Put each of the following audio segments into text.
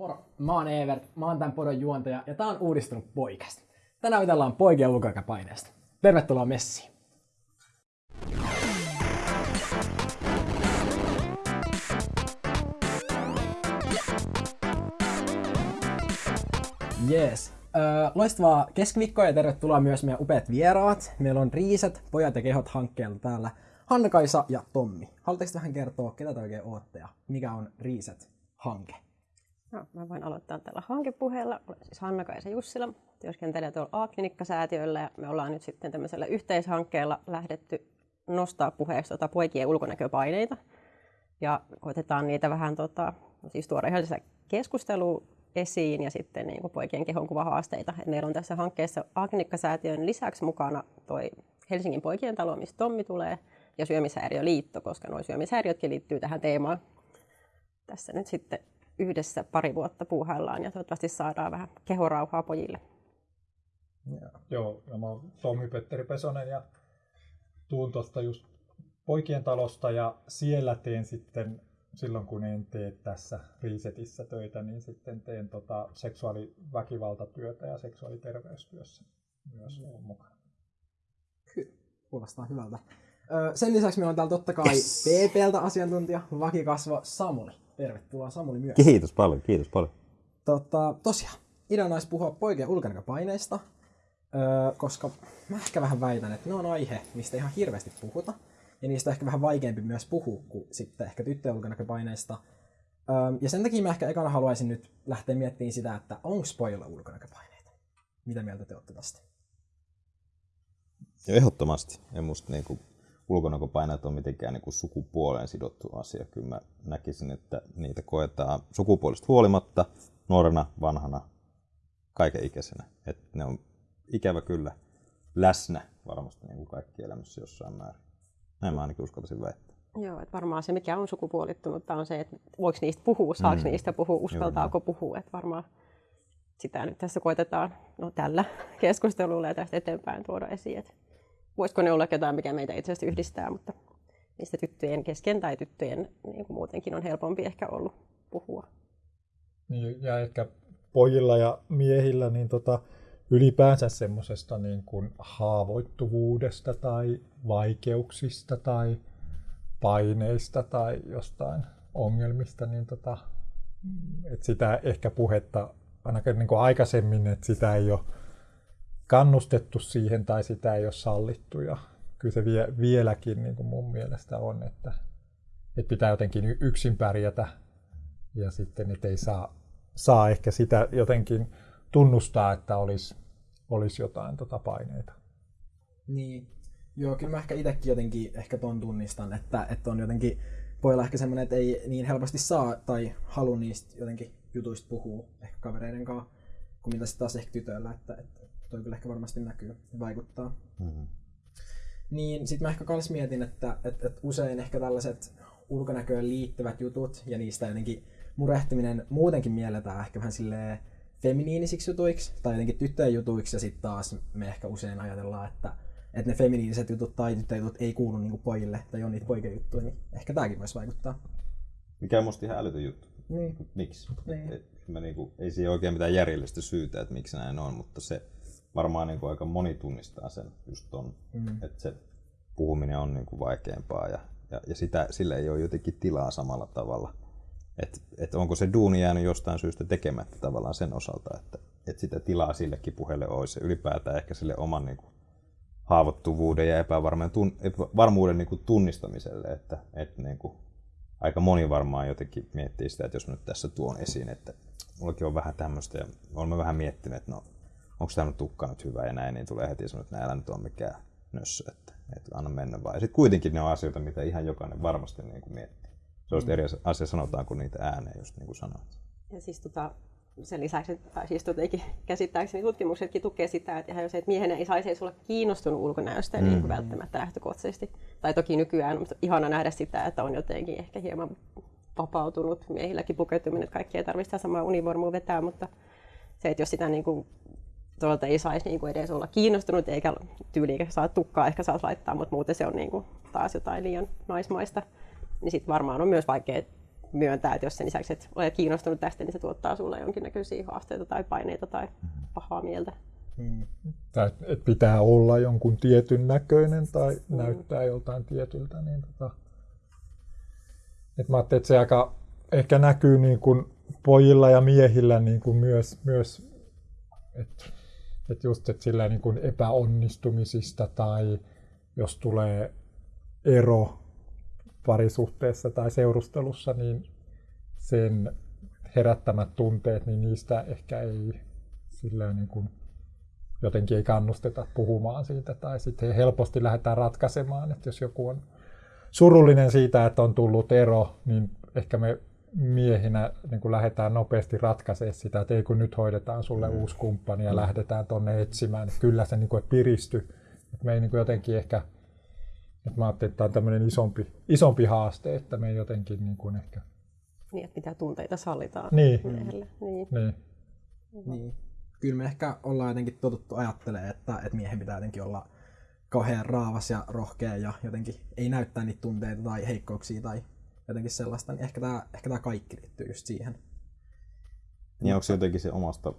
Moro, mä oon Evert, mä oon tämän podon juontaja ja tää on uudistunut poikasta. Tänään jutellaan poikien ulkoaikapaineesta. Tervetuloa messiin! Jees. Loistavaa keskiviikkoa ja tervetuloa myös meidän upeat vieraat. Meillä on Riiset, Pojat ja kehot hankkeella täällä Hanna-Kaisa ja Tommi. Haluatteko vähän kertoa, ketä te oikein ootte ja mikä on Riiset-hanke? No, mä voin aloittaa tällä hankepuheella. Olen siis Hanna-Kaisa Jussila, työskentelen tuolla A-klinikkasäätiöllä ja me ollaan nyt sitten tämmöisellä yhteishankkeella lähdetty nostaa puheeksi tuota poikien ulkonäköpaineita. Ja koitetaan niitä vähän tota, no siis tuoda ihan keskustelua esiin ja sitten niin kuin poikien kehonkuvahaasteita. Et meillä on tässä hankkeessa A-klinikkasäätiön lisäksi mukana toi Helsingin poikien talo, mistä Tommi tulee, ja Syömishäiriöliitto, koska nuo syömishäiriötkin liittyy tähän teemaan. Tässä nyt sitten yhdessä pari vuotta puuhaillaan ja toivottavasti saadaan vähän kehorauhaa pojille. Ja. Joo, ja mä oon Tommi Petteri Pesonen ja tuun tuosta just poikien talosta ja siellä teen sitten silloin kun en tee tässä Resetissa töitä, niin sitten teen tota seksuaaliväkivaltatyötä ja seksuaaliterveystyössä myös mm. mukana. Kyllä, kuulostaa hyvältä. sen lisäksi meillä on täällä totta kai yes. PPltä asiantuntija, vakikasvo Samuli. Tervetuloa Samuli myös. Kiitos paljon, kiitos paljon. Tota, tosiaan, ideana olisi puhua poikien ulkonäköpaineista, öö, koska mä ehkä vähän väitän, että ne on aihe, mistä ihan hirveästi puhuta. Ja niistä on ehkä vähän vaikeampi myös puhua kuin sitten ehkä tyttöjen ulkonäköpaineista. Öö, ja sen takia mä ehkä ekana haluaisin nyt lähteä miettimään sitä, että onko pojilla ulkonäköpaineita. Mitä mieltä te olette tästä? Ehdottomasti. Ja musta niinku ulkonäköpaineet on mitenkään niin kuin sukupuoleen sidottu asia. Kyllä mä näkisin, että niitä koetaan sukupuolista huolimatta, nuorena, vanhana, kaikenikäisenä. Että ne on ikävä kyllä läsnä varmasti niin kuin kaikki elämässä jossain määrin. Näin mä ainakin uskaltaisin väittää. Joo, että varmaan se mikä on sukupuolittunut on se, että voiko niistä puhua, saako mm. niistä puhua, uskaltaako Joo. puhua. Että varmaan sitä nyt tässä koitetaan no, tällä keskustelulla ja tästä eteenpäin tuoda esiin. Että voisiko ne olla jotain, mikä meitä itse asiassa yhdistää, mutta niistä tyttöjen kesken tai tyttöjen niin kuin muutenkin on helpompi ehkä ollut puhua. Niin, ja ehkä pojilla ja miehillä niin tota, ylipäänsä semmoisesta niin kuin haavoittuvuudesta tai vaikeuksista tai paineista tai jostain ongelmista, niin tota, että sitä ehkä puhetta ainakin niin kuin aikaisemmin, että sitä ei ole kannustettu siihen tai sitä ei ole sallittu. Ja kyllä se vie, vieläkin niin kuin mun mielestä on, että, että pitää jotenkin yksin pärjätä ja sitten että ei saa, saa ehkä sitä jotenkin tunnustaa, että olisi, olisi jotain tota paineita. Niin. Joo, kyllä mä ehkä itsekin jotenkin ehkä ton tunnistan, että, että on jotenkin pojalla ehkä semmoinen, että ei niin helposti saa tai halua niistä jotenkin jutuista puhua ehkä kavereiden kanssa, kuin mitä sitten taas ehkä tytöillä, että, että toi kyllä ehkä varmasti näkyy ja vaikuttaa. Mm-hmm. Niin sitten mä ehkä kans mietin, että, että, että usein ehkä tällaiset ulkonäköön liittyvät jutut ja niistä jotenkin murehtiminen muutenkin mielletään ehkä vähän silleen feminiinisiksi jutuiksi tai jotenkin tyttöjen jutuiksi ja sitten taas me ehkä usein ajatellaan, että, että ne feminiiniset jutut tai tyttöjen jutut ei kuulu niinku pojille tai on niitä poikien juttuja, niin ehkä tämäkin voisi vaikuttaa. Mikä on musta ihan älytön juttu. Niin. Miksi? Niin. Et, mä niinku, ei siihen oikein mitään järjellistä syytä, että miksi näin on, mutta se, varmaan niin kuin aika moni tunnistaa sen just ton, mm. että se puhuminen on niin kuin vaikeampaa ja, ja, ja sitä, sille ei ole jotenkin tilaa samalla tavalla. Että et onko se duuni jäänyt jostain syystä tekemättä tavallaan sen osalta, että et sitä tilaa sillekin puheelle olisi ylipäätään ehkä sille oman niin kuin, haavoittuvuuden ja epävarmuuden niin kuin tunnistamiselle, että, että niin kuin, aika moni varmaan jotenkin miettii sitä, että jos nyt tässä tuon esiin, että mullakin on vähän tämmöistä ja olemme vähän miettineet, että no onko tämä tukka nyt hyvä ja näin, niin tulee heti sanoa, että näillä nyt on mikään nössö, että, että anna mennä vaan. Ja sitten kuitenkin ne on asioita, mitä ihan jokainen varmasti niin kuin miettii. Se on mm. eri asia sanotaan kuin niitä ääneen, just niin kuin sanoit. Ja siis tota, sen lisäksi, tai siis jotenkin käsittääkseni tutkimuksetkin tukee sitä, että ihan jos että miehen ei saisi olla kiinnostunut ulkonäöstä mm. niin kuin välttämättä lähtökohtaisesti. Tai toki nykyään on ihana nähdä sitä, että on jotenkin ehkä hieman vapautunut miehilläkin pukeutuminen, että kaikki ei tarvitse samaa univormua vetää, mutta se, että jos sitä niin kuin tuolta ei saisi niin kuin edes olla kiinnostunut, eikä tyyli eikä saa tukkaa ehkä saisi laittaa, mutta muuten se on niin kuin taas jotain liian naismaista. Niin sitten varmaan on myös vaikea myöntää, että jos sen lisäksi että olet kiinnostunut tästä, niin se tuottaa sulle jonkinnäköisiä haasteita tai paineita tai pahaa mieltä. Mm. Tai että pitää olla jonkun tietyn näköinen tai mm. näyttää joltain tietyltä. Niin tota, et mä ajattelin, että se aika ehkä näkyy niin kuin pojilla ja miehillä niin kuin myös, myös että et just että sillä niin kuin epäonnistumisista tai jos tulee ero parisuhteessa tai seurustelussa, niin sen herättämät tunteet, niin niistä ehkä ei sillä niin kuin jotenkin ei kannusteta puhumaan siitä. Tai sitten helposti lähdetään ratkaisemaan, että jos joku on surullinen siitä, että on tullut ero, niin ehkä me miehinä niin kuin lähdetään nopeasti ratkaisemaan sitä, että ei kun nyt hoidetaan sulle mm. uusi kumppani ja mm. lähdetään tonne etsimään, niin kyllä se niin kuin, piristy. Että me ei niin kuin jotenkin ehkä, että mä ajattelin, että tämä on tämmöinen isompi, isompi haaste, että me ei jotenkin niin kuin ehkä... Niin, että mitä tunteita sallitaan niin. miehelle. Niin. Niin. niin. Kyllä me ehkä ollaan jotenkin totuttu ajattelemaan, että, että miehen pitää jotenkin olla kauhean raavas ja rohkea ja jotenkin ei näyttää niitä tunteita tai heikkouksia tai jotenkin sellaista, niin ehkä tämä, ehkä tämä kaikki liittyy just siihen. Niin onko se jotenkin se omasta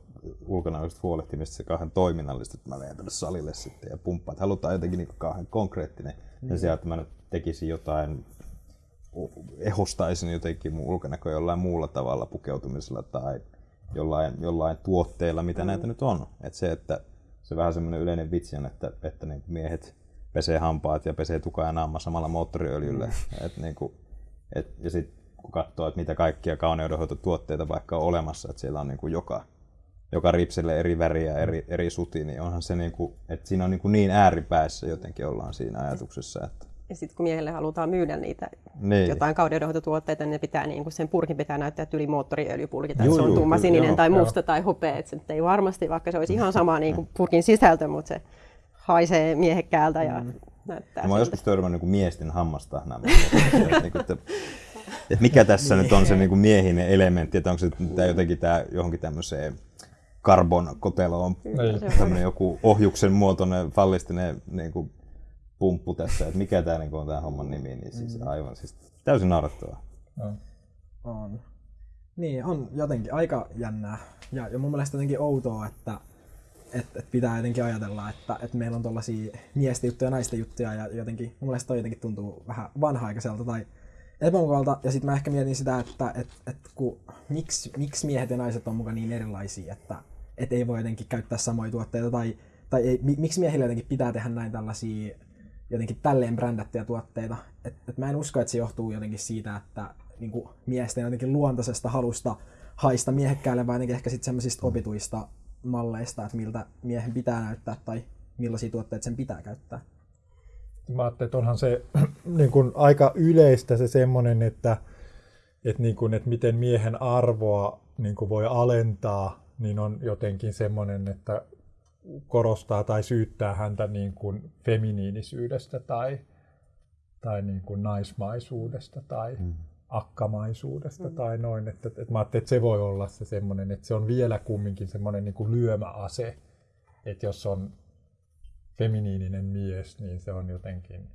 ulkonäöstä huolehtimista se kauhean toiminnallista, että mä menen tänne salille sitten ja pumppaan. Että halutaan jotenkin niin kauhean konkreettinen. Mm. Ja se, että mä nyt tekisin jotain, ehostaisin jotenkin mun ulkonäköä jollain muulla tavalla pukeutumisella tai jollain, jollain tuotteella, mitä mm. näitä nyt on. Että se, että se vähän semmoinen yleinen vitsi on, että, että niin miehet pesee hampaat ja pesee tuka ja naama samalla moottoriöljyllä. Mm. Et niin kuin, et, ja sitten kun katsoo, että mitä kaikkia kauneudenhoitotuotteita vaikka on olemassa, että siellä on niin kuin joka, joka ripsille eri väriä, eri, eri suti, niin onhan se niin kuin, että siinä on niin, kuin niin ääripäässä jotenkin ollaan siinä ajatuksessa. Että... Ja sitten kun miehelle halutaan myydä niitä niin. jotain kauneudenhoitotuotteita, niin ne pitää, niin kuin sen purkin pitää näyttää yli moottoriöljypulki, tai juu, se on tumma sininen joo, tai musta joo. tai hopea. Että se ei varmasti, vaikka se olisi ihan sama niin kuin purkin sisältö, mutta se haisee miehekkäältä ja mm näyttää. Mä oon joskus törmännyt niin miesten hammastahna. niin että, että mikä tässä nyt on se niin kuin miehinen elementti, että onko se tämä jotenkin tämä johonkin tämmöiseen karbon koteloon tämmöinen joku ohjuksen muotoinen fallistinen niin kuin pumppu tässä, että mikä tämä niin on tämä homman nimi, niin siis mm. aivan siis täysin naurettavaa. On. on. Niin, on jotenkin aika jännää. Ja, ja mun mielestä jotenkin outoa, että että et pitää jotenkin ajatella, että et meillä on tuollaisia miesten juttuja ja naisten juttuja ja jotenkin, mun mielestä toi jotenkin tuntuu vähän vanha-aikaiselta tai epämukavalta. Ja sitten mä ehkä mietin sitä, että et, et kun, miksi, miksi miehet ja naiset on mukaan niin erilaisia, että et ei voi jotenkin käyttää samoja tuotteita tai, tai ei, miksi miehille jotenkin pitää tehdä näin tällaisia jotenkin tälleen brändättyjä tuotteita. Et, et mä en usko, että se johtuu jotenkin siitä, että niin miesten jotenkin luontaisesta halusta haista miehekkäälle, vaan jotenkin ehkä sitten semmoisista opituista malleista, että miltä miehen pitää näyttää tai millaisia tuotteita sen pitää käyttää. Mä ajattelin, että onhan se niin kuin aika yleistä se semmoinen, että, että, niin kuin, että miten miehen arvoa niin kuin voi alentaa, niin on jotenkin semmoinen, että korostaa tai syyttää häntä niin kuin feminiinisyydestä tai, tai niin kuin naismaisuudesta tai, mm akkamaisuudesta mm. tai noin. Että, että mä ajattelin, että se voi olla se semmoinen, että se on vielä kumminkin semmoinen niin kuin lyömäase, että jos on feminiininen mies, niin se on jotenkin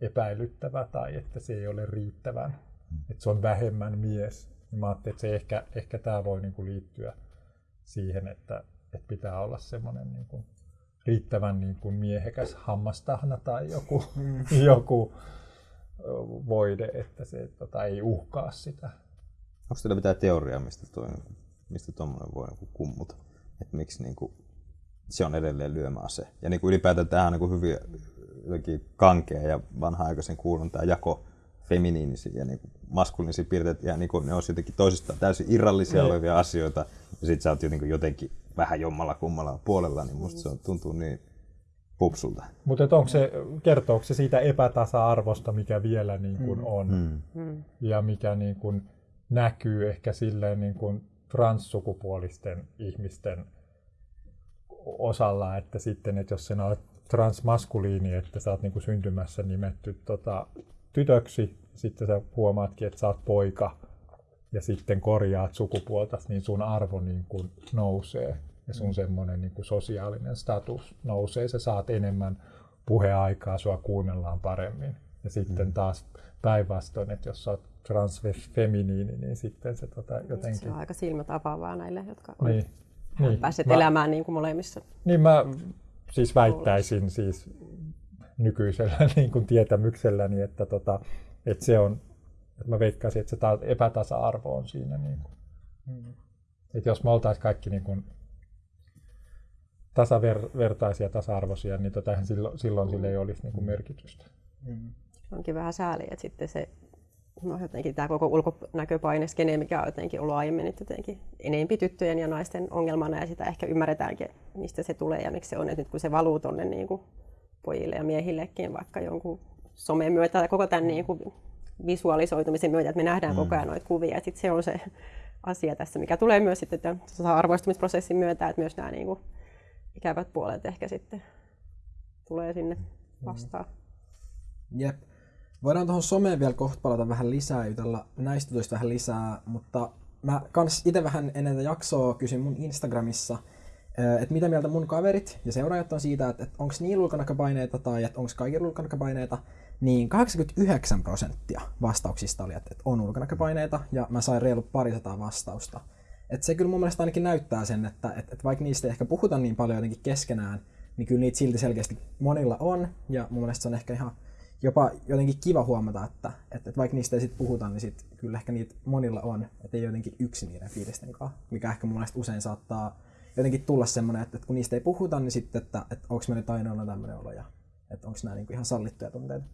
epäilyttävä tai että se ei ole riittävän, mm. että se on vähemmän mies. Niin mä ajattelin, että se ehkä, ehkä tämä voi niin kuin liittyä siihen, että, että pitää olla semmoinen niin kuin riittävän niin kuin miehekäs hammastahna tai joku, mm. joku voide, että se tota, ei uhkaa sitä. Onko teillä mitään teoriaa, mistä tuo mistä tuommoinen voi niin kummuta? Että miksi niin kuin, se on edelleen lyömäase? Ja niin kuin ylipäätään tämä on niin kuin hyvin jotenkin kankea ja vanha-aikaisen kuulun tämä jako feminiinisiä ja niin maskuliinisia piirteitä, ja niin kuin ne olisi jotenkin toisistaan täysin irrallisia. Niin. olevia asioita, ja sitten sä oot jotenkin, jotenkin vähän jommalla kummalla puolella, niin musta se tuntuu niin pupsulta. Mutta onko se, kertooko se siitä epätasa-arvosta, mikä vielä niin kuin mm. on mm. mm. ja mikä niin kuin näkyy ehkä silleen niin kuin transsukupuolisten ihmisten osalla, että sitten, että jos sinä olet transmaskuliini, että sä oot niin kuin syntymässä nimetty tota, tytöksi, sitten sä huomaatkin, että sä oot poika ja sitten korjaat sukupuolta, niin sun arvo niin kuin nousee ja sun mm. semmoinen niin kuin sosiaalinen status nousee, sä saat enemmän puheaikaa, sua kuunnellaan paremmin. Ja sitten mm. taas päinvastoin, että jos sä oot transfeminiini, niin sitten se tota, jotenkin... Se on aika silmätapaavaa näille, jotka on niin, niin. päässeet mä, elämään niin kuin molemmissa. Niin mä siis väittäisin siis nykyisellä niin kuin tietämykselläni, että, tota, että se on, että mä veikkaisin, että se ta- epätasa-arvo on siinä. Niin kuin. Mm. Että jos me oltaisiin kaikki niin kuin tasavertaisia, tasa-arvoisia, niin tota, silloin, silloin sille ei olisi niin kuin merkitystä. Mm. Onkin vähän sääli, että sitten se no jotenkin tämä koko ulkonäköpaineskene, mikä on jotenkin ollut aiemmin että jotenkin enempi tyttöjen ja naisten ongelmana ja sitä ehkä ymmärretäänkin, mistä se tulee ja miksi se on, että nyt kun se valuu tuonne niin kuin pojille ja miehillekin vaikka jonkun somen myötä tai koko tämän niin kuin visualisoitumisen myötä, että me nähdään mm. koko ajan noita kuvia, että se on se asia tässä, mikä tulee myös sitten tämän arvoistumisprosessin myötä, että myös nämä niin kuin ikävät puolet ehkä sitten tulee sinne vastaan. Mm. Jep. Voidaan tuohon someen vielä kohta palata vähän lisää, jutella näistä jutuista vähän lisää, mutta mä kans itse vähän ennen tätä jaksoa kysyn mun Instagramissa, että mitä mieltä mun kaverit ja seuraajat on siitä, että, että onko niillä ulkonäköpaineita tai että onko kaikilla ulkonäköpaineita, niin 89 prosenttia vastauksista oli, että, että on ulkonäköpaineita ja mä sain reilu parisataa vastausta. Et se kyllä mun mielestä ainakin näyttää sen, että, että, että vaikka niistä ei ehkä puhuta niin paljon jotenkin keskenään, niin kyllä niitä silti selkeästi monilla on ja mun mielestä se on ehkä ihan jopa jotenkin kiva huomata, että, että, että vaikka niistä ei sit puhuta, niin sit kyllä ehkä niitä monilla on, että ei jotenkin yksi niiden fiilisten kanssa, mikä ehkä mun mielestä usein saattaa jotenkin tulla semmoinen, että, että kun niistä ei puhuta, niin sitten, että, että onko me nyt ainoana tämmöinen olo ja että onko nämä niinku ihan sallittuja tunteita.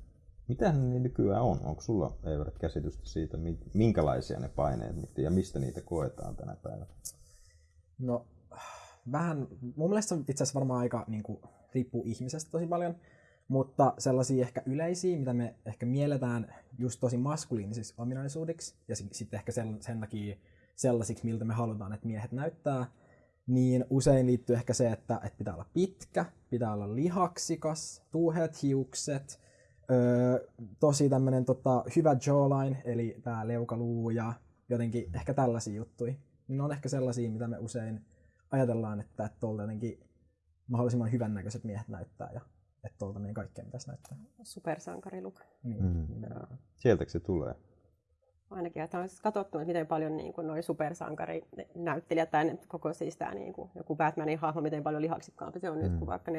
Mitä ne nykyään on? Onko sulla Eivät käsitystä siitä, minkälaisia ne paineet ja mistä niitä koetaan tänä päivänä? No, vähän, mun mielestä se itse asiassa varmaan aika niin kuin, riippuu ihmisestä tosi paljon. Mutta sellaisia ehkä yleisiä, mitä me ehkä mielletään just tosi maskuliinisiksi ominaisuudiksi, ja sitten ehkä sen, sen takia sellaisiksi, miltä me halutaan, että miehet näyttää, niin usein liittyy ehkä se, että, että pitää olla pitkä, pitää olla lihaksikas, tuuheat hiukset, öö, tosi tämmöinen tota, hyvä jawline, eli tämä leukaluu ja jotenkin ehkä tällaisia juttuja. Ne on ehkä sellaisia, mitä me usein ajatellaan, että, että tuolta jotenkin mahdollisimman hyvännäköiset miehet näyttää ja että tuolta meidän kaikkea pitäisi näyttää. Supersankariluk. Niin. Mm. Sieltäkö se tulee? Ainakin, että on katsottu, että miten paljon niin kuin, noi supersankarinäyttelijät tai koko siis tämä niin kuin, joku Batmanin hahmo, miten paljon lihaksikkaampi se on mm. nyt kuin vaikka 40-50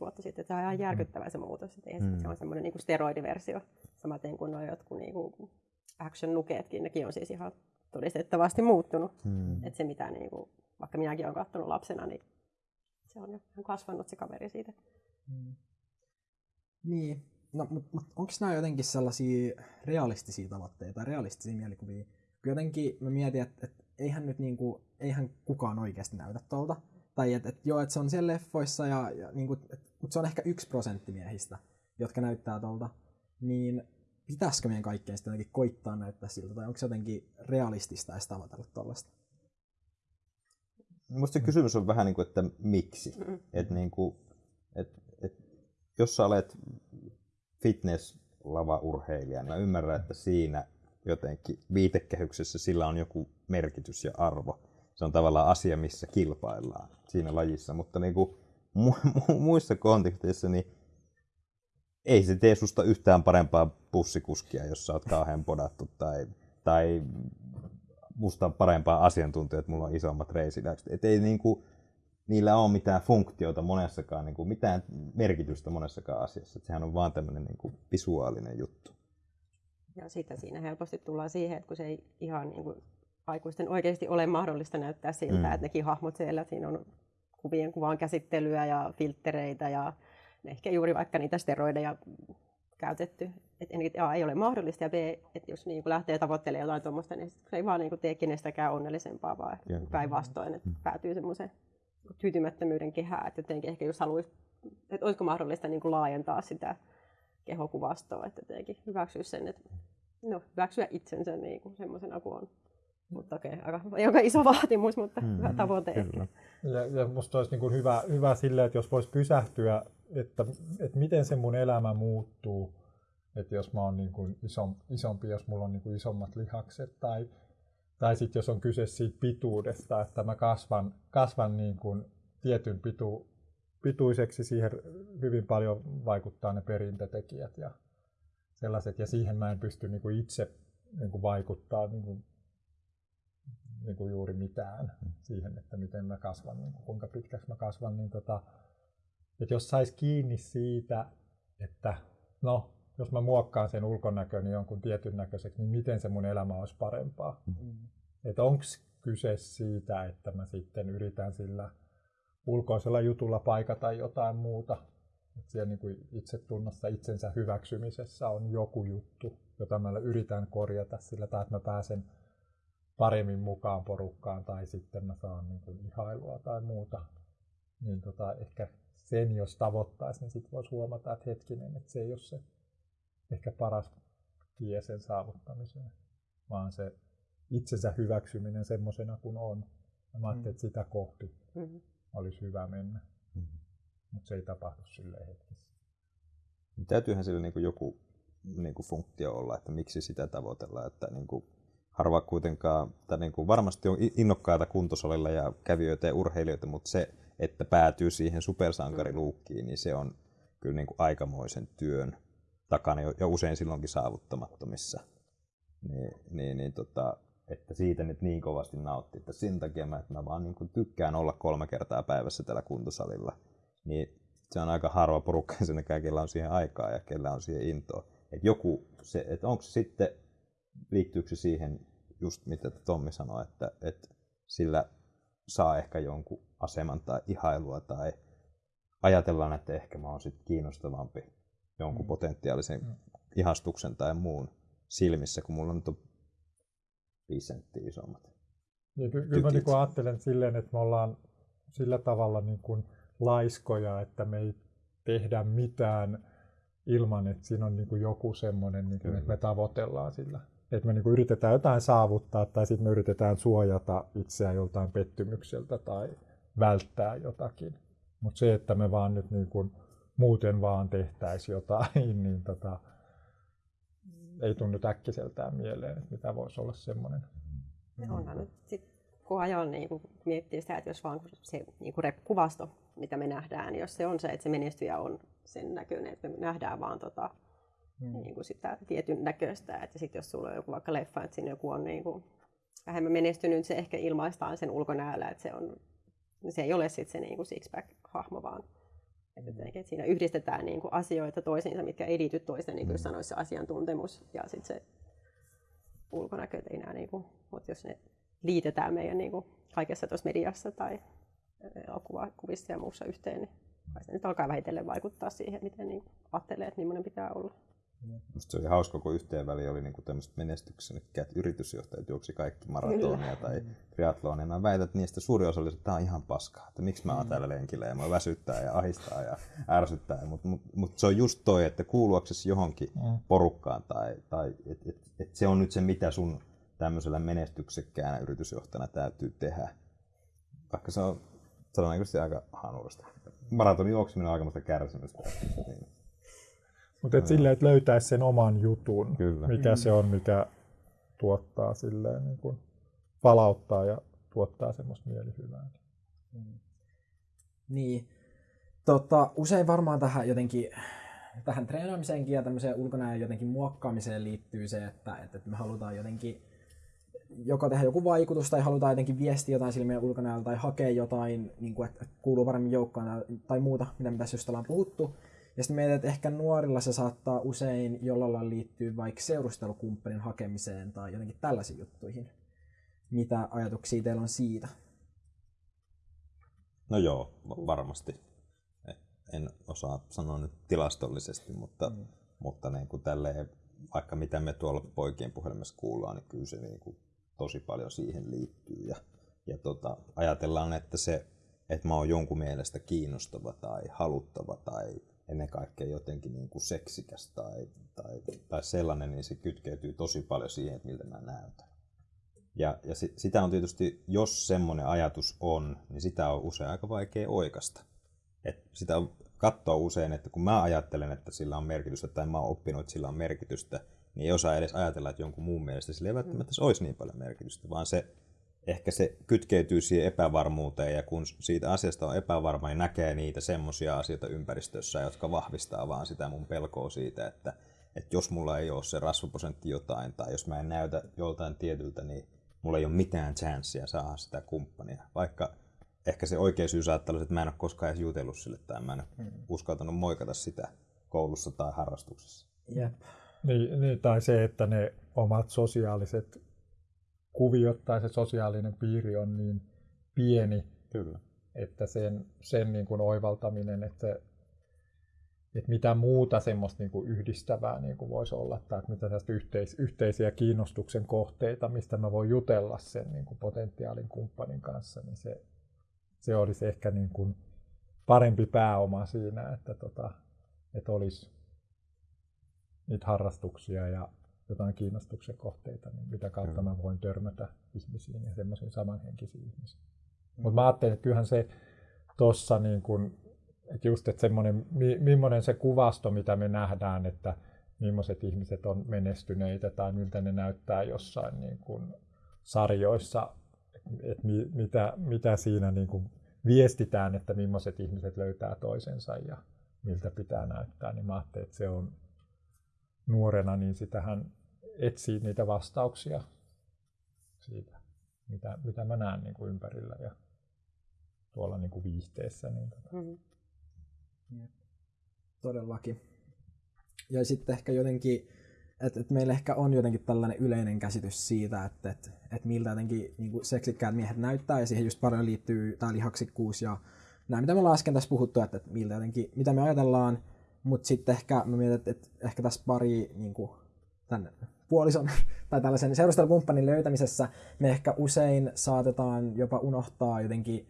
vuotta sitten. Että se on ihan mm. järkyttävä se muutos. Että mm. se on semmoinen niin kuin steroidiversio, samaten kuin nuo jotkut niin kuin action-nukeetkin, nekin on siis ihan todistettavasti muuttunut. Mm. Että se mitä, niin kuin, vaikka minäkin olen katsonut lapsena, niin se on jo kasvanut se kaveri siitä. Mm. Niin, no, mutta mut, onko nämä jotenkin sellaisia realistisia tavoitteita, realistisia mielikuvia? Jotenkin mä mietin, että et, eihän nyt niinku, eihän kukaan oikeasti näytä tuolta. Tai että et, joo, että se on siellä leffoissa, ja, ja niinku, mutta se on ehkä yksi prosentti miehistä, jotka näyttää tuolta. Niin pitäisikö meidän kaikkeen sitten jotenkin koittaa näyttää siltä, tai onko se jotenkin realistista edes tavoitella tuollaista? Minusta se kysymys on vähän niin kuin, että miksi. Mm. Että niin kuin, et, et, jos sä olet fitness-lava-urheilija, niin mä ymmärrän, että siinä jotenkin viitekehyksessä sillä on joku merkitys ja arvo. Se on tavallaan asia, missä kilpaillaan siinä lajissa, mutta niin kuin mu- mu- muissa konteksteissa niin ei se tee susta yhtään parempaa bussikuskia, jos sä oot kauhean podattu tai, tai musta parempaa asiantuntijaa, että mulla on isommat reisidäkset. Et ei niinku, niillä ole mitään funktiota monessakaan, niin kuin mitään merkitystä monessakaan asiassa. Että sehän on vaan tämmöinen niin kuin visuaalinen juttu. Ja sitten siinä helposti tullaan siihen, että kun se ei ihan niin kuin aikuisten oikeasti ole mahdollista näyttää siltä, mm. että nekin hahmot siellä, siinä on kuvien kuvan käsittelyä ja filtreitä ja ehkä juuri vaikka niitä steroideja käytetty. Että A ei ole mahdollista ja B, että jos niin lähtee tavoittelemaan jotain tuommoista, niin se ei vaan niin tee kenestäkään onnellisempaa, vaan päinvastoin, että mm. päätyy semmoiseen tyytymättömyyden kehää, että jotenkin ehkä jos haluaisi, että olisiko mahdollista niin kuin laajentaa sitä kehokuvastoa, että jotenkin hyväksyä sen, että no, hyväksyä itsensä niin kuin semmoisena kuin on. Mutta okei, okay, aika, aika iso vaatimus, mutta mm, hyvä tavoite kyllä. ehkä. Ja, ja musta olisi niin kuin hyvä, hyvä sille, että jos voisi pysähtyä, että, että miten se mun elämä muuttuu, että jos mä oon niin kuin isom, isompi, jos mulla on niin kuin isommat lihakset tai tai sitten jos on kyse siitä pituudesta, että mä kasvan, kasvan niin kuin tietyn pitu, pituiseksi, siihen hyvin paljon vaikuttaa ne perintötekijät ja sellaiset, ja siihen mä en pysty niin kuin itse niin kuin vaikuttaa niin kuin, niin kuin juuri mitään siihen, että miten mä kasvan, niin kuin, kuinka pitkäksi mä kasvan, niin tota, että jos sais kiinni siitä, että no, jos mä muokkaan sen ulkonäköni jonkun tietyn näköiseksi, niin miten se mun elämä olisi parempaa. Mm. Että onko kyse siitä, että mä sitten yritän sillä ulkoisella jutulla paikata jotain muuta. Että siellä niin kuin itsetunnossa, itsensä hyväksymisessä on joku juttu, jota mä yritän korjata sillä tai että mä pääsen paremmin mukaan porukkaan tai sitten mä saan niin kuin ihailua tai muuta. Niin tota, ehkä sen jos tavoittaisi, niin sitten voisi huomata, että hetkinen, että se ei ole se ehkä paras tie sen saavuttamiseen, vaan se itsensä hyväksyminen semmoisena kuin on. Ja mä ajattelin, mm. että sitä kohti mm-hmm. olisi hyvä mennä, mm-hmm. mutta se ei tapahdu silleen hetkessä. Täytyyhän sillä niin kuin joku niin kuin funktio olla, että miksi sitä tavoitellaan, että niin kuin harva kuitenkaan, tai niin kuin varmasti on innokkaita kuntosalilla ja kävijöitä ja urheilijoita, mutta se, että päätyy siihen supersankariluukkiin, niin se on kyllä niin kuin aikamoisen työn takana jo usein silloinkin saavuttamattomissa. Niin, niin, niin tota, että siitä nyt niin kovasti nautti, että sen takia mä, että mä vaan niin tykkään olla kolme kertaa päivässä tällä kuntosalilla, niin se on aika harva porukka ensinnäkään, kellä on siihen aikaa ja kellä on siihen intoa. Että joku, se, että onko se sitten, liittyykö se siihen just mitä Tommi sanoi, että, että sillä saa ehkä jonkun aseman tai ihailua tai ajatellaan, että ehkä mä oon sitten kiinnostavampi jonkun mm. potentiaalisen mm. ihastuksen tai muun silmissä, kun mulla nyt on 5 senttiä isommat. Niin, ky- kyllä mä niin ajattelen silleen, että me ollaan sillä tavalla niin kuin laiskoja, että me ei tehdä mitään ilman, että siinä on niin kuin joku semmoinen, niin kuin, että me tavoitellaan sillä. Että me niin kuin yritetään jotain saavuttaa tai sitten me yritetään suojata itseään joltain pettymykseltä tai välttää jotakin. Mutta se, että me vaan nyt niin kuin muuten vaan tehtäisiin jotain, niin tota, ei tunnu äkkiseltään mieleen, että mitä voisi olla semmoinen. Ja onhan nyt sit kun ajoin niin kun miettii sitä, että jos vaan se niin kuin kuvasto, mitä me nähdään, niin jos se on se, että se menestyjä on sen näköinen, että me nähdään vaan tota, mm. niin kuin sitä tietyn näköistä, että sitten jos sulla on joku vaikka leffa, että siinä joku on niin kuin vähemmän menestynyt, se ehkä ilmaistaan sen ulkonäöllä, että se, on, se ei ole sitten se niin six-pack-hahmo, vaan että jotenkin, että siinä yhdistetään niin kuin asioita toisiinsa, mitkä ei liity toiseen, niin kuin mm. sanoisi se asiantuntemus ja sitten se ulkonäkö ei enää, niin kuin, mutta jos ne liitetään meidän niin kuin, kaikessa tuossa mediassa tai elokuvissa ja muussa yhteen, niin kai se nyt alkaa vähitellen vaikuttaa siihen, miten niin ajattelee, että millainen pitää olla. Musta se oli hauska, kun yhteen väliin oli niinku tämmöiset menestyksekkäät yritysjohtajat juoksi kaikki maratonia tai triatlonia. Mä väitän, että niistä suuri osa oli, että tämä on ihan paskaa, että miksi mä oon täällä lenkillä ja mä väsyttää ja ahistaa ja ärsyttää. Mutta mut, mut se on just toi, että kuuluaksesi johonkin mm. porukkaan tai, tai että et, et se on nyt se, mitä sun tämmöisellä menestyksekkäänä yritysjohtajana täytyy tehdä. Vaikka se on todennäköisesti aika hanurasta. Maratonin juokseminen on aikamoista kärsimystä. Niin. Mutta et silleen, että löytäisi sen oman jutun, Kyllä. mikä mm. se on, mikä tuottaa silleen, niin kuin palauttaa ja tuottaa semmoista mielihyvää. Mm. Niin. Tota, usein varmaan tähän jotenkin tähän treenaamiseenkin ja tämmöiseen ulkonäön jotenkin muokkaamiseen liittyy se, että, että me halutaan jotenkin joko tehdä joku vaikutus tai halutaan jotenkin viestiä jotain sille meidän ulkonäöllä tai hakea jotain, niin kuin, että kuuluu paremmin joukkoon tai muuta, mitä me tässä just ollaan puhuttu. Ja sitten mietin, että ehkä nuorilla se saattaa usein jollain lailla liittyä vaikka seurustelukumppanin hakemiseen tai jotenkin tällaisiin juttuihin. Mitä ajatuksia teillä on siitä? No joo, varmasti. En osaa sanoa nyt tilastollisesti, mutta, mm. mutta niin kuin tälleen, vaikka mitä me tuolla poikien puhelimessa kuullaan, niin kyllä se niin kuin tosi paljon siihen liittyy. Ja, ja tota, ajatellaan, että se, että mä oon jonkun mielestä kiinnostava tai haluttava tai ennen kaikkea jotenkin niin kuin seksikäs tai, tai, tai sellainen, niin se kytkeytyy tosi paljon siihen, että miltä mä näytän. Ja, ja si, sitä on tietysti, jos semmoinen ajatus on, niin sitä on usein aika vaikea oikasta. Et sitä on katsoa usein, että kun mä ajattelen, että sillä on merkitystä, tai mä oon oppinut, että sillä on merkitystä, niin ei osaa edes ajatella, että jonkun muun mielestä sillä ei välttämättä mm. olisi niin paljon merkitystä, vaan se ehkä se kytkeytyy siihen epävarmuuteen ja kun siitä asiasta on epävarma, niin näkee niitä semmoisia asioita ympäristössä, jotka vahvistaa vaan sitä mun pelkoa siitä, että että jos mulla ei ole se rasvaprosentti jotain, tai jos mä en näytä joltain tietyltä, niin mulla ei ole mitään chanssia saada sitä kumppania. Vaikka ehkä se oikea syy saattaa olla, että mä en ole koskaan edes jutellut sille, tai mä en ole hmm. uskaltanut moikata sitä koulussa tai harrastuksessa. Jep. Niin, niin, tai se, että ne omat sosiaaliset kuviot tai se sosiaalinen piiri on niin pieni, Kyllä. että sen, sen niin kuin oivaltaminen, että, että mitä muuta semmoista niin kuin yhdistävää niin kuin voisi olla, tai että mitä yhteis, yhteisiä kiinnostuksen kohteita, mistä mä voin jutella sen niin kuin potentiaalin kumppanin kanssa, niin se, se olisi ehkä niin kuin parempi pääoma siinä, että, tota, että olisi niitä harrastuksia ja jotain kiinnostuksen kohteita, niin mitä kautta mä voin törmätä ihmisiin ja semmoisiin samanhenkisiin ihmisiin. Mm. Mutta mä ajattelin, että kyllähän se tuossa niin kun, että just, että semmoinen, mi, millainen se kuvasto, mitä me nähdään, että millaiset ihmiset on menestyneitä tai miltä ne näyttää jossain niin kun sarjoissa, että mi, mitä, mitä siinä niin kun viestitään, että millaiset ihmiset löytää toisensa ja miltä pitää näyttää, niin mä ajattelin, että se on nuorena, niin sitähän etsii niitä vastauksia siitä, mitä, mitä mä näen niin kuin ympärillä ja tuolla niin kuin viihteessä. Niin tota. mm-hmm. Todellakin. Ja sitten ehkä jotenkin, että et meillä ehkä on jotenkin tällainen yleinen käsitys siitä, että et, et miltä jotenkin niin kuin seksikkäät miehet näyttää, ja siihen just paljon liittyy tämä lihaksikkuus ja nämä, mitä me ollaan äsken tässä puhuttu, että, että miltä jotenkin, mitä me ajatellaan, mutta sitten ehkä mä mietin, että, että ehkä tässä pari niin kuin, tämän puolison tai tällaisen seurustelukumppanin löytämisessä me ehkä usein saatetaan jopa unohtaa jotenkin,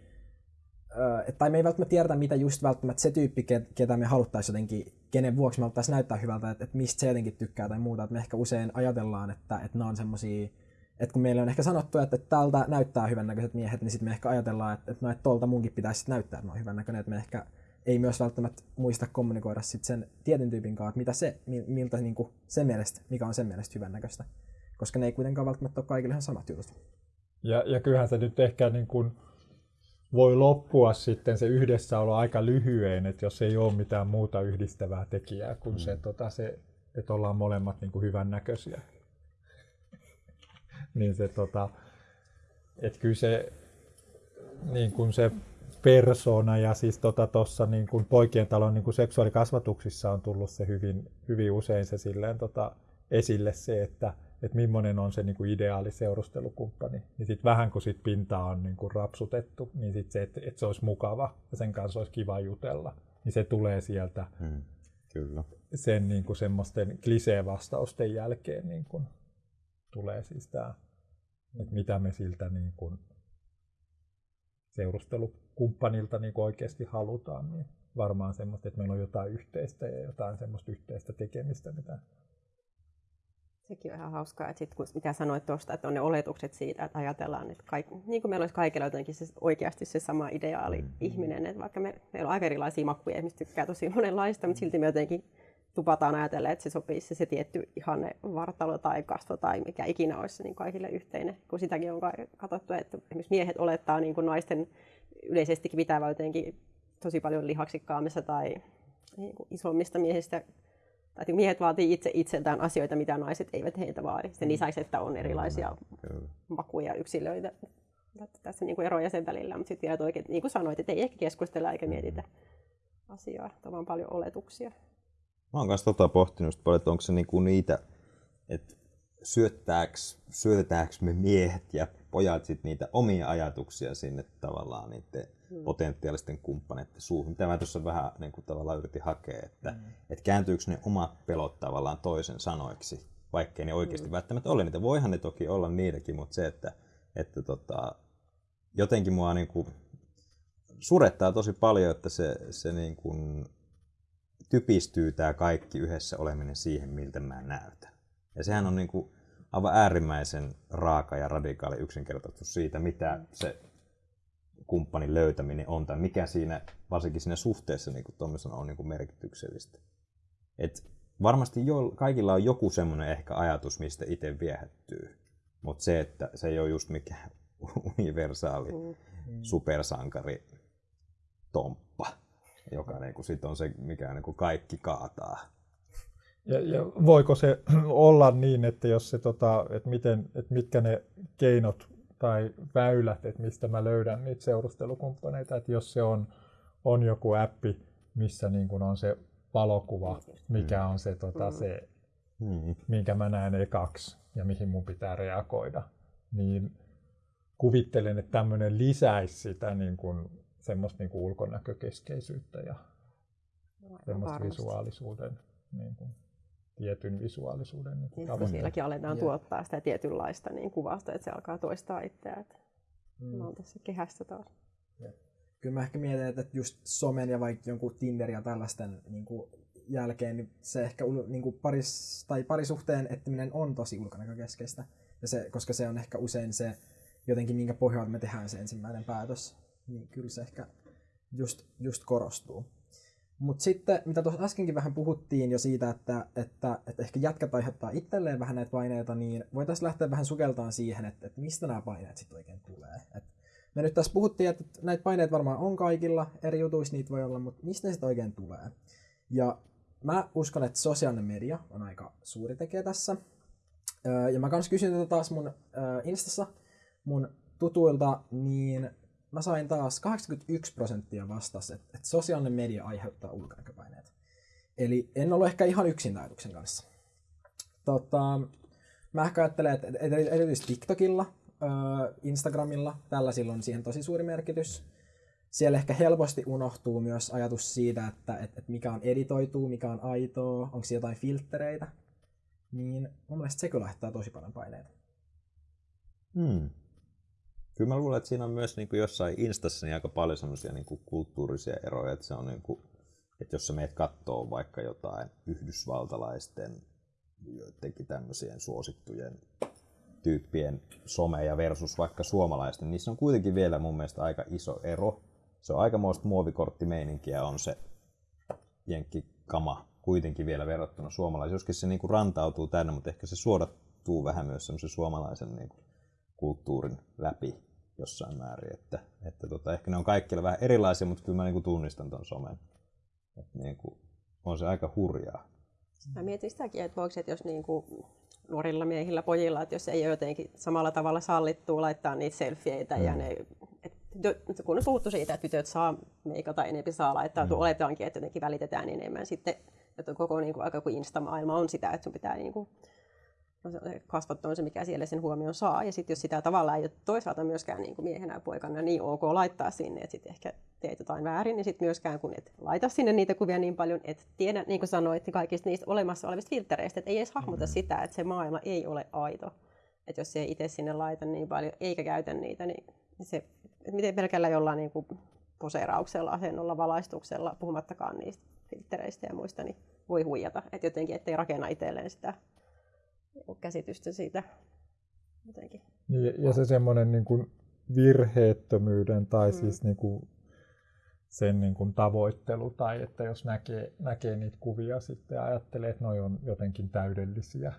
tai me ei välttämättä tiedetä, mitä just välttämättä se tyyppi, ketä me haluttaisiin jotenkin, kenen vuoksi me haluttaisiin näyttää hyvältä, että, mistä se jotenkin tykkää tai muuta, että me ehkä usein ajatellaan, että, että nämä on semmoisia että kun meille on ehkä sanottu, että, että tältä näyttää hyvännäköiset miehet, niin sitten me ehkä ajatellaan, että, että, no, että tolta munkin pitäisi näyttää, että mä oon hyvännäköinen, että me ehkä ei myös välttämättä muista kommunikoida sit sen tietyn tyypin kanssa, että mitä se, miltä niin kuin sen mielestä, mikä on sen mielestä hyvännäköistä. Koska ne ei kuitenkaan välttämättä ole kaikille ihan samat jutut. Ja, ja kyllähän se nyt ehkä niin kuin voi loppua sitten se yhdessäolo aika lyhyen, että jos ei ole mitään muuta yhdistävää tekijää kuin mm. se, tota, se, että ollaan molemmat niin kuin hyvännäköisiä. niin se, tota, että kyllä se, niin kuin se persona ja siis tuossa tota, niin kuin poikien talon niin kuin seksuaalikasvatuksissa on tullut se hyvin, hyvin usein se silleen, tota, esille se, että että millainen on se niin kuin ideaali seurustelukumppani. Niin sitten vähän kun sit pintaa on niin kuin rapsutettu, niin sit se, että, että se olisi mukava ja sen kanssa olisi kiva jutella, niin se tulee sieltä hmm, kyllä. sen niin kuin semmoisten klisee-vastausten jälkeen niin kuin tulee siis tämä, että mitä me siltä niin kuin seurustelukumppanilta niin kuin oikeasti halutaan, niin varmaan semmoista, että meillä on jotain yhteistä ja jotain semmoista yhteistä tekemistä, mitä Sekin on ihan hauskaa, että sit, kun, mitä sanoit tuosta, että on ne oletukset siitä, että ajatellaan, että kaikki, niin kuin meillä olisi kaikilla jotenkin se, oikeasti se sama ideaali mm. ihminen, että vaikka me, meillä on aika erilaisia makuja, ihmiset tykkää tosi monenlaista, mutta silti me jotenkin tupataan ajatella, että se sopisi se, se tietty ihanne vartalo tai kasvo tai mikä ikinä olisi niin kaikille yhteinen. Kun sitäkin on katsottu, että esimerkiksi miehet olettaa niin kuin naisten yleisestikin pitävä jotenkin tosi paljon lihaksikkaammissa tai niin kuin isommista miehistä. Tai niin miehet vaatii itse itseltään asioita, mitä naiset eivät heiltä vaadi. Sen mm. lisäksi, että on erilaisia Kyllä. makuja yksilöitä. Tässä niin kuin eroja sen välillä, mutta sitten vielä oikein, niin kuin sanoit, että ei ehkä keskustella eikä mietitä asiaa, että on paljon oletuksia. Mä oon kanssa tota pohtinut paljon, että onko se niinku niitä, että syötetäänkö me miehet ja pojat sit niitä omia ajatuksia sinne tavallaan niiden hmm. potentiaalisten kumppaneiden suuhun. Mitä mä tuossa vähän niin kuin, tavallaan yritin hakea, että hmm. et kääntyykö ne omat pelot tavallaan toisen sanoiksi, vaikkei ne oikeasti hmm. välttämättä ole niitä. Voihan ne toki olla niitäkin, mutta se, että, että tota, jotenkin mua niin kuin, surettaa tosi paljon, että se, se niin kuin, typistyy tämä kaikki yhdessä oleminen siihen, miltä mä näytän. Ja sehän on niin kuin aivan äärimmäisen raaka ja radikaali yksinkertaisuus siitä, mitä se kumppanin löytäminen on, tai mikä siinä, varsinkin siinä suhteessa niin kuin on niin kuin merkityksellistä. Et varmasti jo, kaikilla on joku semmoinen ehkä ajatus, mistä itse viehättyy, mutta se, että se ei ole just mikään universaali mm. supersankari tomppa joka niin kuin sit on se, mikä niin kuin kaikki kaataa. Ja, ja voiko se olla niin, että jos se, tota, että, miten, että mitkä ne keinot tai väylät, että mistä mä löydän niitä seurustelukumppaneita, että jos se on, on joku appi, missä niin kuin on se valokuva, mikä on se, tota, se Mm. minkä mä näen ekaksi ja mihin mun pitää reagoida, niin kuvittelen, että tämmöinen lisäisi sitä niin kuin, semmoista niin kuin ulkonäkökeskeisyyttä ja semmoista varmasti. visuaalisuuden, niin kuin, tietyn visuaalisuuden niin kuin Niin, tavoitteita. sielläkin aletaan Jep. tuottaa sitä tietynlaista niin kuvasta, että se alkaa toistaa itseään. Että Mm. Mä oon tässä kehässä taas. Kyllä mä ehkä mietin, että just somen ja vaikka jonkun Tinder ja tällaisten niin kuin jälkeen, niin se ehkä niin kuin paris, tai parisuhteen etsiminen on tosi ulkonäkökeskeistä. Ja se, koska se on ehkä usein se jotenkin, minkä pohjalta me tehdään se ensimmäinen päätös. Niin kyllä se ehkä just, just korostuu. Mutta sitten, mitä tuossa äskenkin vähän puhuttiin jo siitä, että, että, että ehkä jätkät aiheuttaa itselleen vähän näitä paineita, niin voitaisiin lähteä vähän sukeltaan siihen, että, että mistä nämä paineet sitten oikein tulee. Et me nyt tässä puhuttiin, että näitä paineita varmaan on kaikilla, eri jutuissa niitä voi olla, mutta mistä ne sitten oikein tulee? Ja mä uskon, että sosiaalinen media on aika suuri tekijä tässä. Ja mä kans kysyin tätä taas mun Instassa mun tutuilta, niin mä sain taas 81 prosenttia vastas, että, että sosiaalinen media aiheuttaa ulkonäköpaineet. Eli en ollut ehkä ihan yksin ajatuksen kanssa. Tota, mä ehkä ajattelen, että erityisesti TikTokilla, Instagramilla, tällaisilla on siihen tosi suuri merkitys. Siellä ehkä helposti unohtuu myös ajatus siitä, että, että, mikä on editoituu, mikä on aitoa, onko siellä jotain filttereitä. Niin mun mielestä se kyllä tosi paljon paineita. Hmm. Kyllä mä luulen, että siinä on myös niin kuin jossain Instassa niin aika paljon semmoisia niin kuin kulttuurisia eroja, että se on niin kuin, että jos sä meet kattoo vaikka jotain yhdysvaltalaisten joidenkin tämmöisien suosittujen tyyppien someja versus vaikka suomalaisten, niissä on kuitenkin vielä mun mielestä aika iso ero. Se on aikamoista muovikorttimeininkiä on se jenkkikama kuitenkin vielä verrattuna suomalaisiin. Joskin se niinku rantautuu tänne, mutta ehkä se suodattuu vähän myös semmoisen suomalaisen niinku kulttuurin läpi jossain määrin. Että, että tota, ehkä ne on kaikilla vähän erilaisia, mutta kyllä mä niinku tunnistan ton somen. Et niinku, on se aika hurjaa. Mä mietin sitäkin, että voiko, että jos niin kuin nuorilla miehillä, pojilla, että jos ei ole jotenkin samalla tavalla sallittua laittaa niitä selfieitä mm. ja ne, et, tytö- kun on puhuttu siitä, että tytöt saa meikata enempi saa laittaa, mm. oletaankin, että jotenkin välitetään enemmän sitten, että koko niin kuin, aika kuin Insta-maailma on sitä, että sun pitää niin kuin, no se kasvot on se, mikä siellä sen huomion saa. Ja sitten jos sitä tavallaan ei ole toisaalta myöskään niin kuin miehenä ja poikana niin ok laittaa sinne, että sitten ehkä teet jotain väärin, niin sitten myöskään kun et laita sinne niitä kuvia niin paljon, että tiedä, niin kuin sanoit, kaikista niistä olemassa olevista filtereistä, että ei edes hahmota sitä, että se maailma ei ole aito. Että jos ei itse sinne laita niin paljon, eikä käytä niitä, niin se, että miten pelkällä jollain niin kuin poseerauksella, asennolla, valaistuksella, puhumattakaan niistä filtereistä ja muista, niin voi huijata. Että jotenkin, ettei rakenna itselleen sitä käsitystä siitä jotenkin. Ja, ja se semmoinen niin kuin virheettömyyden tai mm. siis niin kuin sen niin kuin tavoittelu tai että jos näkee, näkee niitä kuvia sitten ja ajattelee, että noi on jotenkin täydellisiä,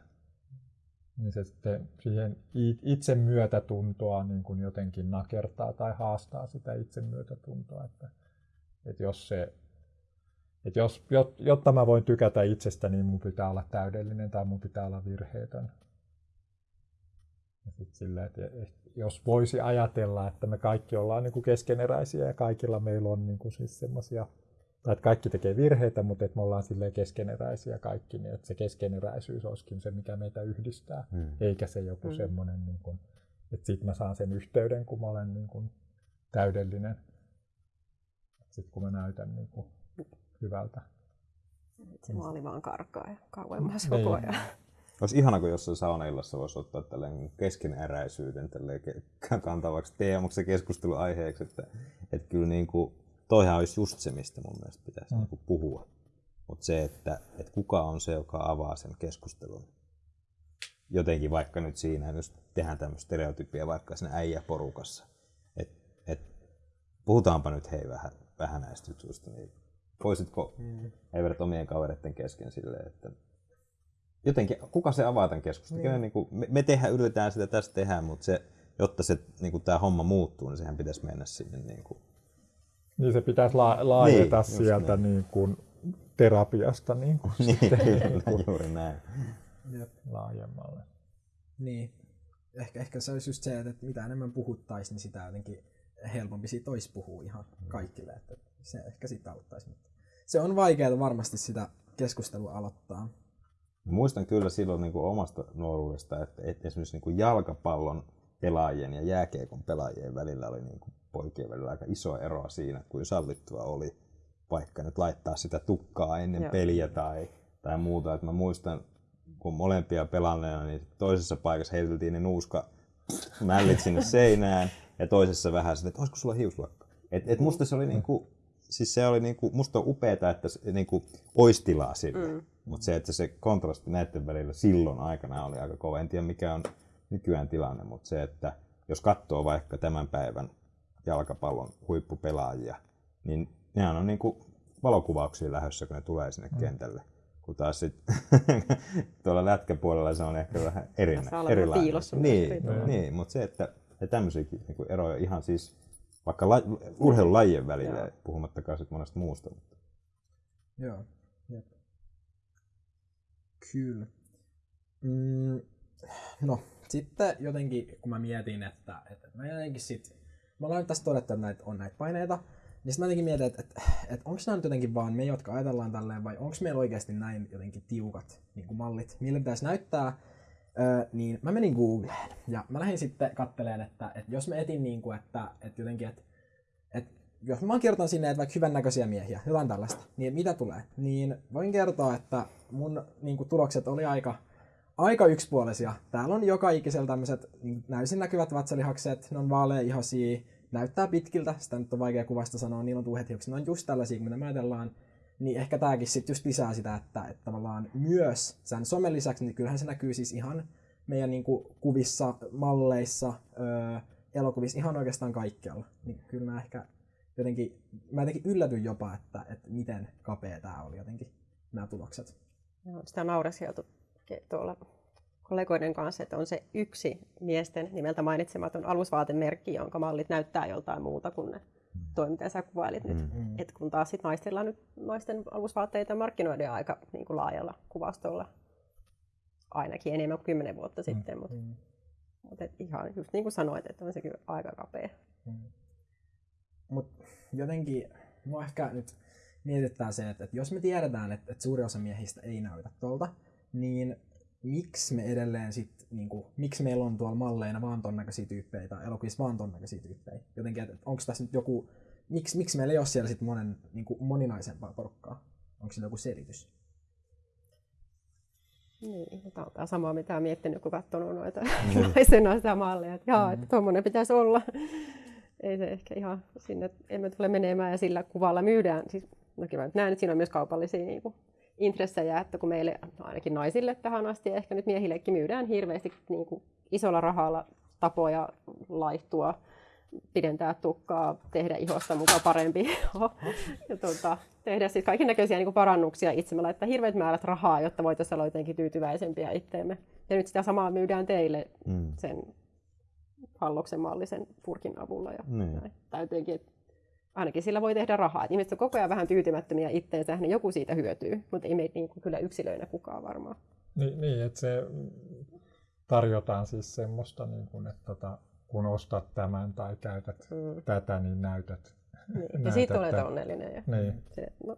niin se sitten siihen itse myötätuntoa niin kuin jotenkin nakertaa tai haastaa sitä itse myötätuntoa. Että, että jos se, että jos, jotta mä voin tykätä itsestäni, niin mun pitää olla täydellinen tai mun pitää olla virheetön. Ja sit sillä, että jos voisi ajatella, että me kaikki ollaan niin kuin keskeneräisiä ja kaikilla meillä on niin kuin siis semmoisia, tai että kaikki tekee virheitä, mutta että me ollaan silleen keskeneräisiä kaikki, niin että se keskeneräisyys olisikin se, mikä meitä yhdistää, mm. eikä se joku mm. semmoinen, niin kuin, että sitten mä saan sen yhteyden, kun mä olen niin kuin täydellinen. Sitten kun mä näytän niin kuin hyvältä. Se maali vaan karkaa ja kauemmas koko Niin. ajan. Olisi ihana, kun jossain saunaillassa voisi ottaa tälleen keskeneräisyyden tälleen kantavaksi teemaksi ja keskusteluaiheeksi, että, että kyllä niin kuin, toihan olisi just se, mistä mun mielestä pitäisi mm. niin kuin puhua. Mutta se, että, että kuka on se, joka avaa sen keskustelun. Jotenkin vaikka nyt siinä, jos tehdään tämmöistä stereotypia vaikka siinä äijäporukassa, että et, puhutaanpa nyt hei vähän, vähän näistä jutuista, niin voisitko mm. eivät omien kavereiden kesken silleen, että jotenkin, kuka se avaa tämän keskustelun? Niin. Niin kuin, me, me tehdään, yritetään sitä tässä tehdä, mutta se, jotta se, niin kuin, tämä homma muuttuu, niin sehän pitäisi mennä sinne. Niin, kuin. niin se pitäisi la- laajeta Niin, niin, sieltä niin. niin kuin terapiasta niin kuin Niin, sitten kyllä, niin kuin juuri näin. Jep. laajemmalle. Niin. Ehkä, ehkä se olisi just se, että mitä enemmän puhuttaisiin, niin sitä jotenkin helpompi siitä olisi puhua ihan kaikille. Että se ehkä sitä auttaisi. Mutta se on vaikeaa varmasti sitä keskustelua aloittaa. Muistan kyllä silloin niin kuin omasta nuoruudesta, että, että esimerkiksi niin kuin jalkapallon pelaajien ja jääkiekon pelaajien välillä oli niin kuin poikien välillä aika iso ero siinä, kuin sallittua oli vaikka nyt laittaa sitä tukkaa ennen Joo. peliä tai, tai muuta. Et mä muistan, kun molempia pelanneena, niin toisessa paikassa heiteltiin ne nuuska mällit sinne seinään ja toisessa vähän sitä, että olisiko sulla hiuslakka. Et, et musta se oli niinku, siis se oli niinku, musta on upeeta, että se niinku ois tilaa sille. Mm. Mutta se, että se kontrasti näiden välillä silloin aikana oli aika kova. En tiedä mikä on nykyään tilanne, mutta se, että jos katsoo vaikka tämän päivän jalkapallon huippupelaajia, niin nehän on niinku valokuvauksia lähdössä, kun ne tulee sinne kentälle. Kun taas sit tuolla lätkäpuolella se on ehkä vähän erinä, erilainen. piilossa Niin, niin mutta se, että ja tämmöisiäkin niin eroja ihan siis vaikka la, urheilulajien välillä, Joo. puhumattakaan sit monesta muusta. Mutta. Joo. Jep. Kyllä. Mm, no, sitten jotenkin, kun mä mietin, että, että mä jotenkin sit, mä nyt tässä todettu, että näitä, on näitä paineita, niin sitten mä jotenkin mietin, että, että, että onko nämä nyt jotenkin vaan me, jotka ajatellaan tälleen, vai onko meillä oikeasti näin jotenkin tiukat niin kuin mallit, millä pitäisi näyttää, Niin mä menin Googleen ja mä lähdin sitten katteleen, että, että jos mä etin niin kuin, että, että jotenkin, että, että jos mä kirjoitan sinne, että vaikka hyvännäköisiä miehiä, jotain tällaista, niin mitä tulee? Niin voin kertoa, että mun niin kuin, tulokset oli aika, aika yksipuolisia. Täällä on joka ikisellä tämmöiset niin näysin näkyvät vatsalihakset, ne on vaaleaihoisia, näyttää pitkiltä, sitä nyt on vaikea kuvasta sanoa, niillä on tuuhet hiukset, ne on just tällaisia, mitä me ajatellaan. Niin ehkä tääkin sitten just lisää sitä, että, että tavallaan myös sen somen lisäksi, niin kyllähän se näkyy siis ihan meidän niin kuin, kuvissa, malleissa, öö, elokuvissa, ihan oikeastaan kaikkialla. Niin kyllä mä ehkä jotenkin, mä jotenkin yllätyin jopa, että, että miten kapea tämä oli jotenkin, nämä tulokset. Joo, sitä naureskeltu ke- tuolla kollegoiden kanssa, että on se yksi miesten nimeltä mainitsematon alusvaatemerkki, jonka mallit näyttää joltain muuta kuin ne toi, mitä sä kuvailit nyt. Mm. Et kun taas sit naisilla nyt naisten alusvaatteita markkinoidaan aika niin kuin laajalla kuvastolla, ainakin enemmän kuin kymmenen vuotta sitten, mutta Mm. mut et ihan just niin kuin sanoit, että on se kyllä aika kapea. Mutta jotenkin mua ehkä nyt mietittää se, että, että jos me tiedetään, että, että suuri osa miehistä ei näytä tuolta, niin miksi me edelleen sit, niinku, miksi meillä on tuolla malleina vaan ton näköisiä tyyppejä tai elokuvissa vaan ton näköisiä tyyppejä? Jotenkin, että onko tässä nyt joku, miksi, miksi meillä ei ole siellä sit monen, niinku, moninaisempaa porukkaa? Onko sillä joku selitys? Niin, tämä on tämä sama, mitä olen miettinyt, kun katsonut noita naisen noita malleja. Että jaa, että tuommoinen pitäisi olla. Ei se ehkä ihan sinne, emme tule menemään ja sillä kuvalla myydään. Siis, no nyt näen, että siinä on myös kaupallisia niin kuin, intressejä, että kun meille, no ainakin naisille tähän asti ja ehkä nyt miehillekin myydään hirveästi niin kuin, isolla rahalla tapoja laihtua, pidentää tukkaa, tehdä ihosta mukaan parempi ja tuota, tehdä sitten kaiken näköisiä niin parannuksia itse. Me laittaa hirveät määrät rahaa, jotta voitaisiin olla jotenkin tyytyväisempiä itteemme. Ja nyt sitä samaa myydään teille Mm. sen halloksen mallisen purkin avulla. Ja Niin. näin. Tai jotenkin, että ainakin sillä voi tehdä rahaa. Et ihmiset on koko ajan vähän tyytymättömiä itteensä, niin joku siitä hyötyy, mutta ei meitä niin kuin kyllä yksilöinä kukaan varmaan. Niin, niin että se mm, tarjotaan siis semmoista, niin kuin, että tota, kun ostat tämän tai käytät Mm. tätä, niin näytät. Niin. Ja näytät siitä olet onnellinen. Ja Niin. se, no,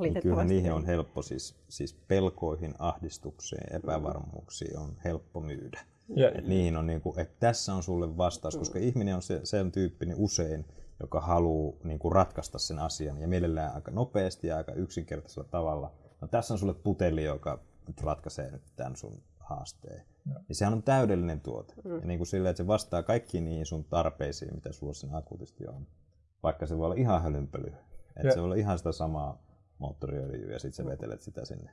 Niin kyllähän niihin on helppo, siis, siis pelkoihin, ahdistukseen, epävarmuuksiin on helppo myydä. Ja, Et niihin on niinku, että tässä on sulle vastaus, koska ihminen on se, sen tyyppinen usein, joka haluaa niinku ratkaista sen asian ja mielellään aika nopeasti ja aika yksinkertaisella tavalla. No tässä on sulle puteli, joka nyt ratkaisee nyt tämän sun haasteen. Ja sehän on täydellinen tuote. Mm. Ja niin kuin sillä, että se vastaa kaikkiin niihin sun tarpeisiin, mitä sulla siinä akuutisti on. Vaikka se voi olla ihan hölynpöly. Että Ja- se voi olla ihan sitä samaa moottoriöljyä ja sitten sä vetelet sitä sinne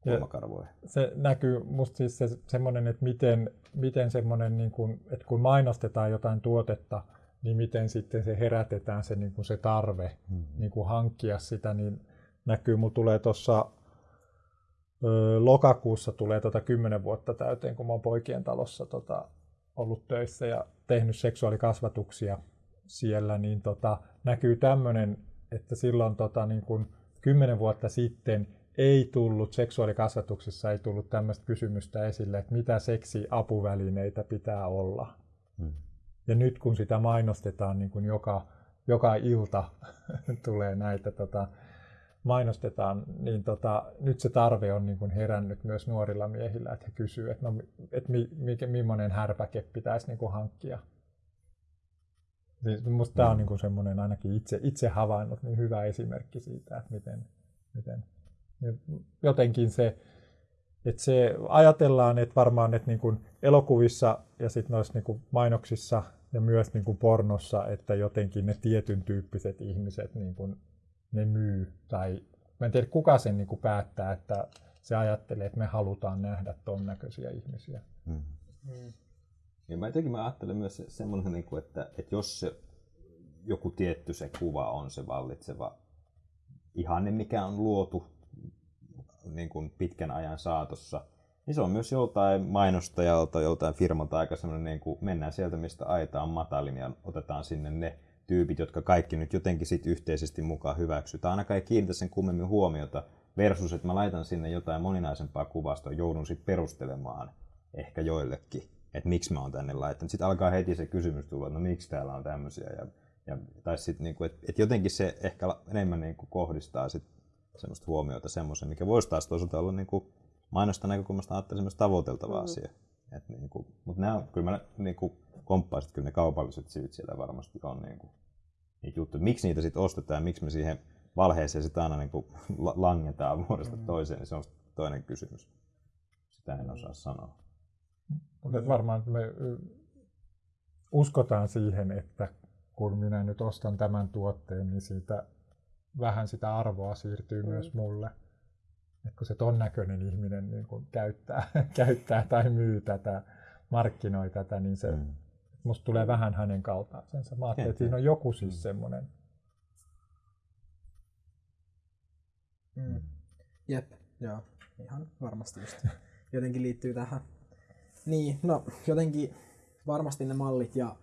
kulmakarvoihin. se näkyy musta siis se, semmoinen, että miten, miten semmoinen, niin kuin, että kun mainostetaan jotain tuotetta, niin miten sitten se herätetään se, niin kuin se tarve Mm-hmm. niin kuin hankkia sitä, niin näkyy, mulla tulee tuossa lokakuussa tulee tota 10 vuotta täyteen, kun mä oon poikien talossa tota, ollut töissä ja tehnyt seksuaalikasvatuksia siellä, niin tota, näkyy tämmöinen, että silloin tota, niin kun kymmenen vuotta sitten ei tullut, seksuaalikasvatuksessa ei tullut tämmöistä kysymystä esille, että mitä seksiapuvälineitä pitää olla. Hmm. Ja nyt kun sitä mainostetaan niin kuin joka, joka ilta tulee näitä tota, mainostetaan, niin tota, nyt se tarve on niin kuin herännyt myös nuorilla miehillä, että he kysyvät, että, no, että mi, mi, millainen härpäke pitäisi niin kuin hankkia. Siis musta tämä on niin kuin semmoinen ainakin itse, itse havainnut niin hyvä esimerkki siitä, että miten, miten jotenkin se, että se ajatellaan, että varmaan että niin kuin elokuvissa ja sitten noissa niin kuin mainoksissa ja myös niin kuin pornossa, että jotenkin ne tietyn tyyppiset ihmiset niin kuin ne myy. Tai mä en tiedä, kuka sen niin kuin päättää, että se ajattelee, että me halutaan nähdä ton näköisiä ihmisiä. Mm. Mm. Ja mä jotenkin mä ajattelen myös semmoinen, niin että, että jos se joku tietty se kuva on se vallitseva ihanne, mikä on luotu niin kuin pitkän ajan saatossa, niin se on myös joltain mainostajalta, joltain firmalta aika semmoinen, niin kuin mennään sieltä, mistä aita on matalin ja otetaan sinne ne tyypit, jotka kaikki nyt jotenkin sit yhteisesti mukaan hyväksytään. Ainakaan ei kiinnitä sen kummemmin huomiota versus, että mä laitan sinne jotain moninaisempaa kuvastoa, joudun sitten perustelemaan ehkä joillekin, että miksi mä oon tänne laittanut. Sitten alkaa heti se kysymys tulla, että no miksi täällä on tämmöisiä. Ja, ja, tai sitten, niin että, että jotenkin se ehkä enemmän niin kuin kohdistaa sit semmoista huomiota semmoisen, mikä voisi taas toisaalta olla niin kuin mainosta näkökulmasta ajattelin myös tavoiteltava mm. asia. Et niin kuin, mutta nämä on, kyllä mä niin kuin komppaisin, että kyllä ne kaupalliset syyt siellä varmasti on niin kuin, niitä juttuja. Miksi niitä sitten ostetaan ja miksi me siihen valheeseen sitten aina niin kuin langetaan vuodesta mm. toiseen, niin se on toinen kysymys. Sitä en osaa sanoa. Mutta varmaan me uskotaan siihen, että kun minä nyt ostan tämän tuotteen, niin siitä vähän sitä arvoa siirtyy mm. myös mulle. Et kun se ton näköinen ihminen niin kun käyttää, käyttää tai myy tätä, markkinoi tätä, niin se mm. musta tulee vähän hänen kaltaisensa. Mä ajattelin, että siinä on joku siis mm. semmoinen. Mm. Jep, joo, ihan varmasti just. Jotenkin liittyy tähän. Niin, no jotenkin varmasti ne mallit ja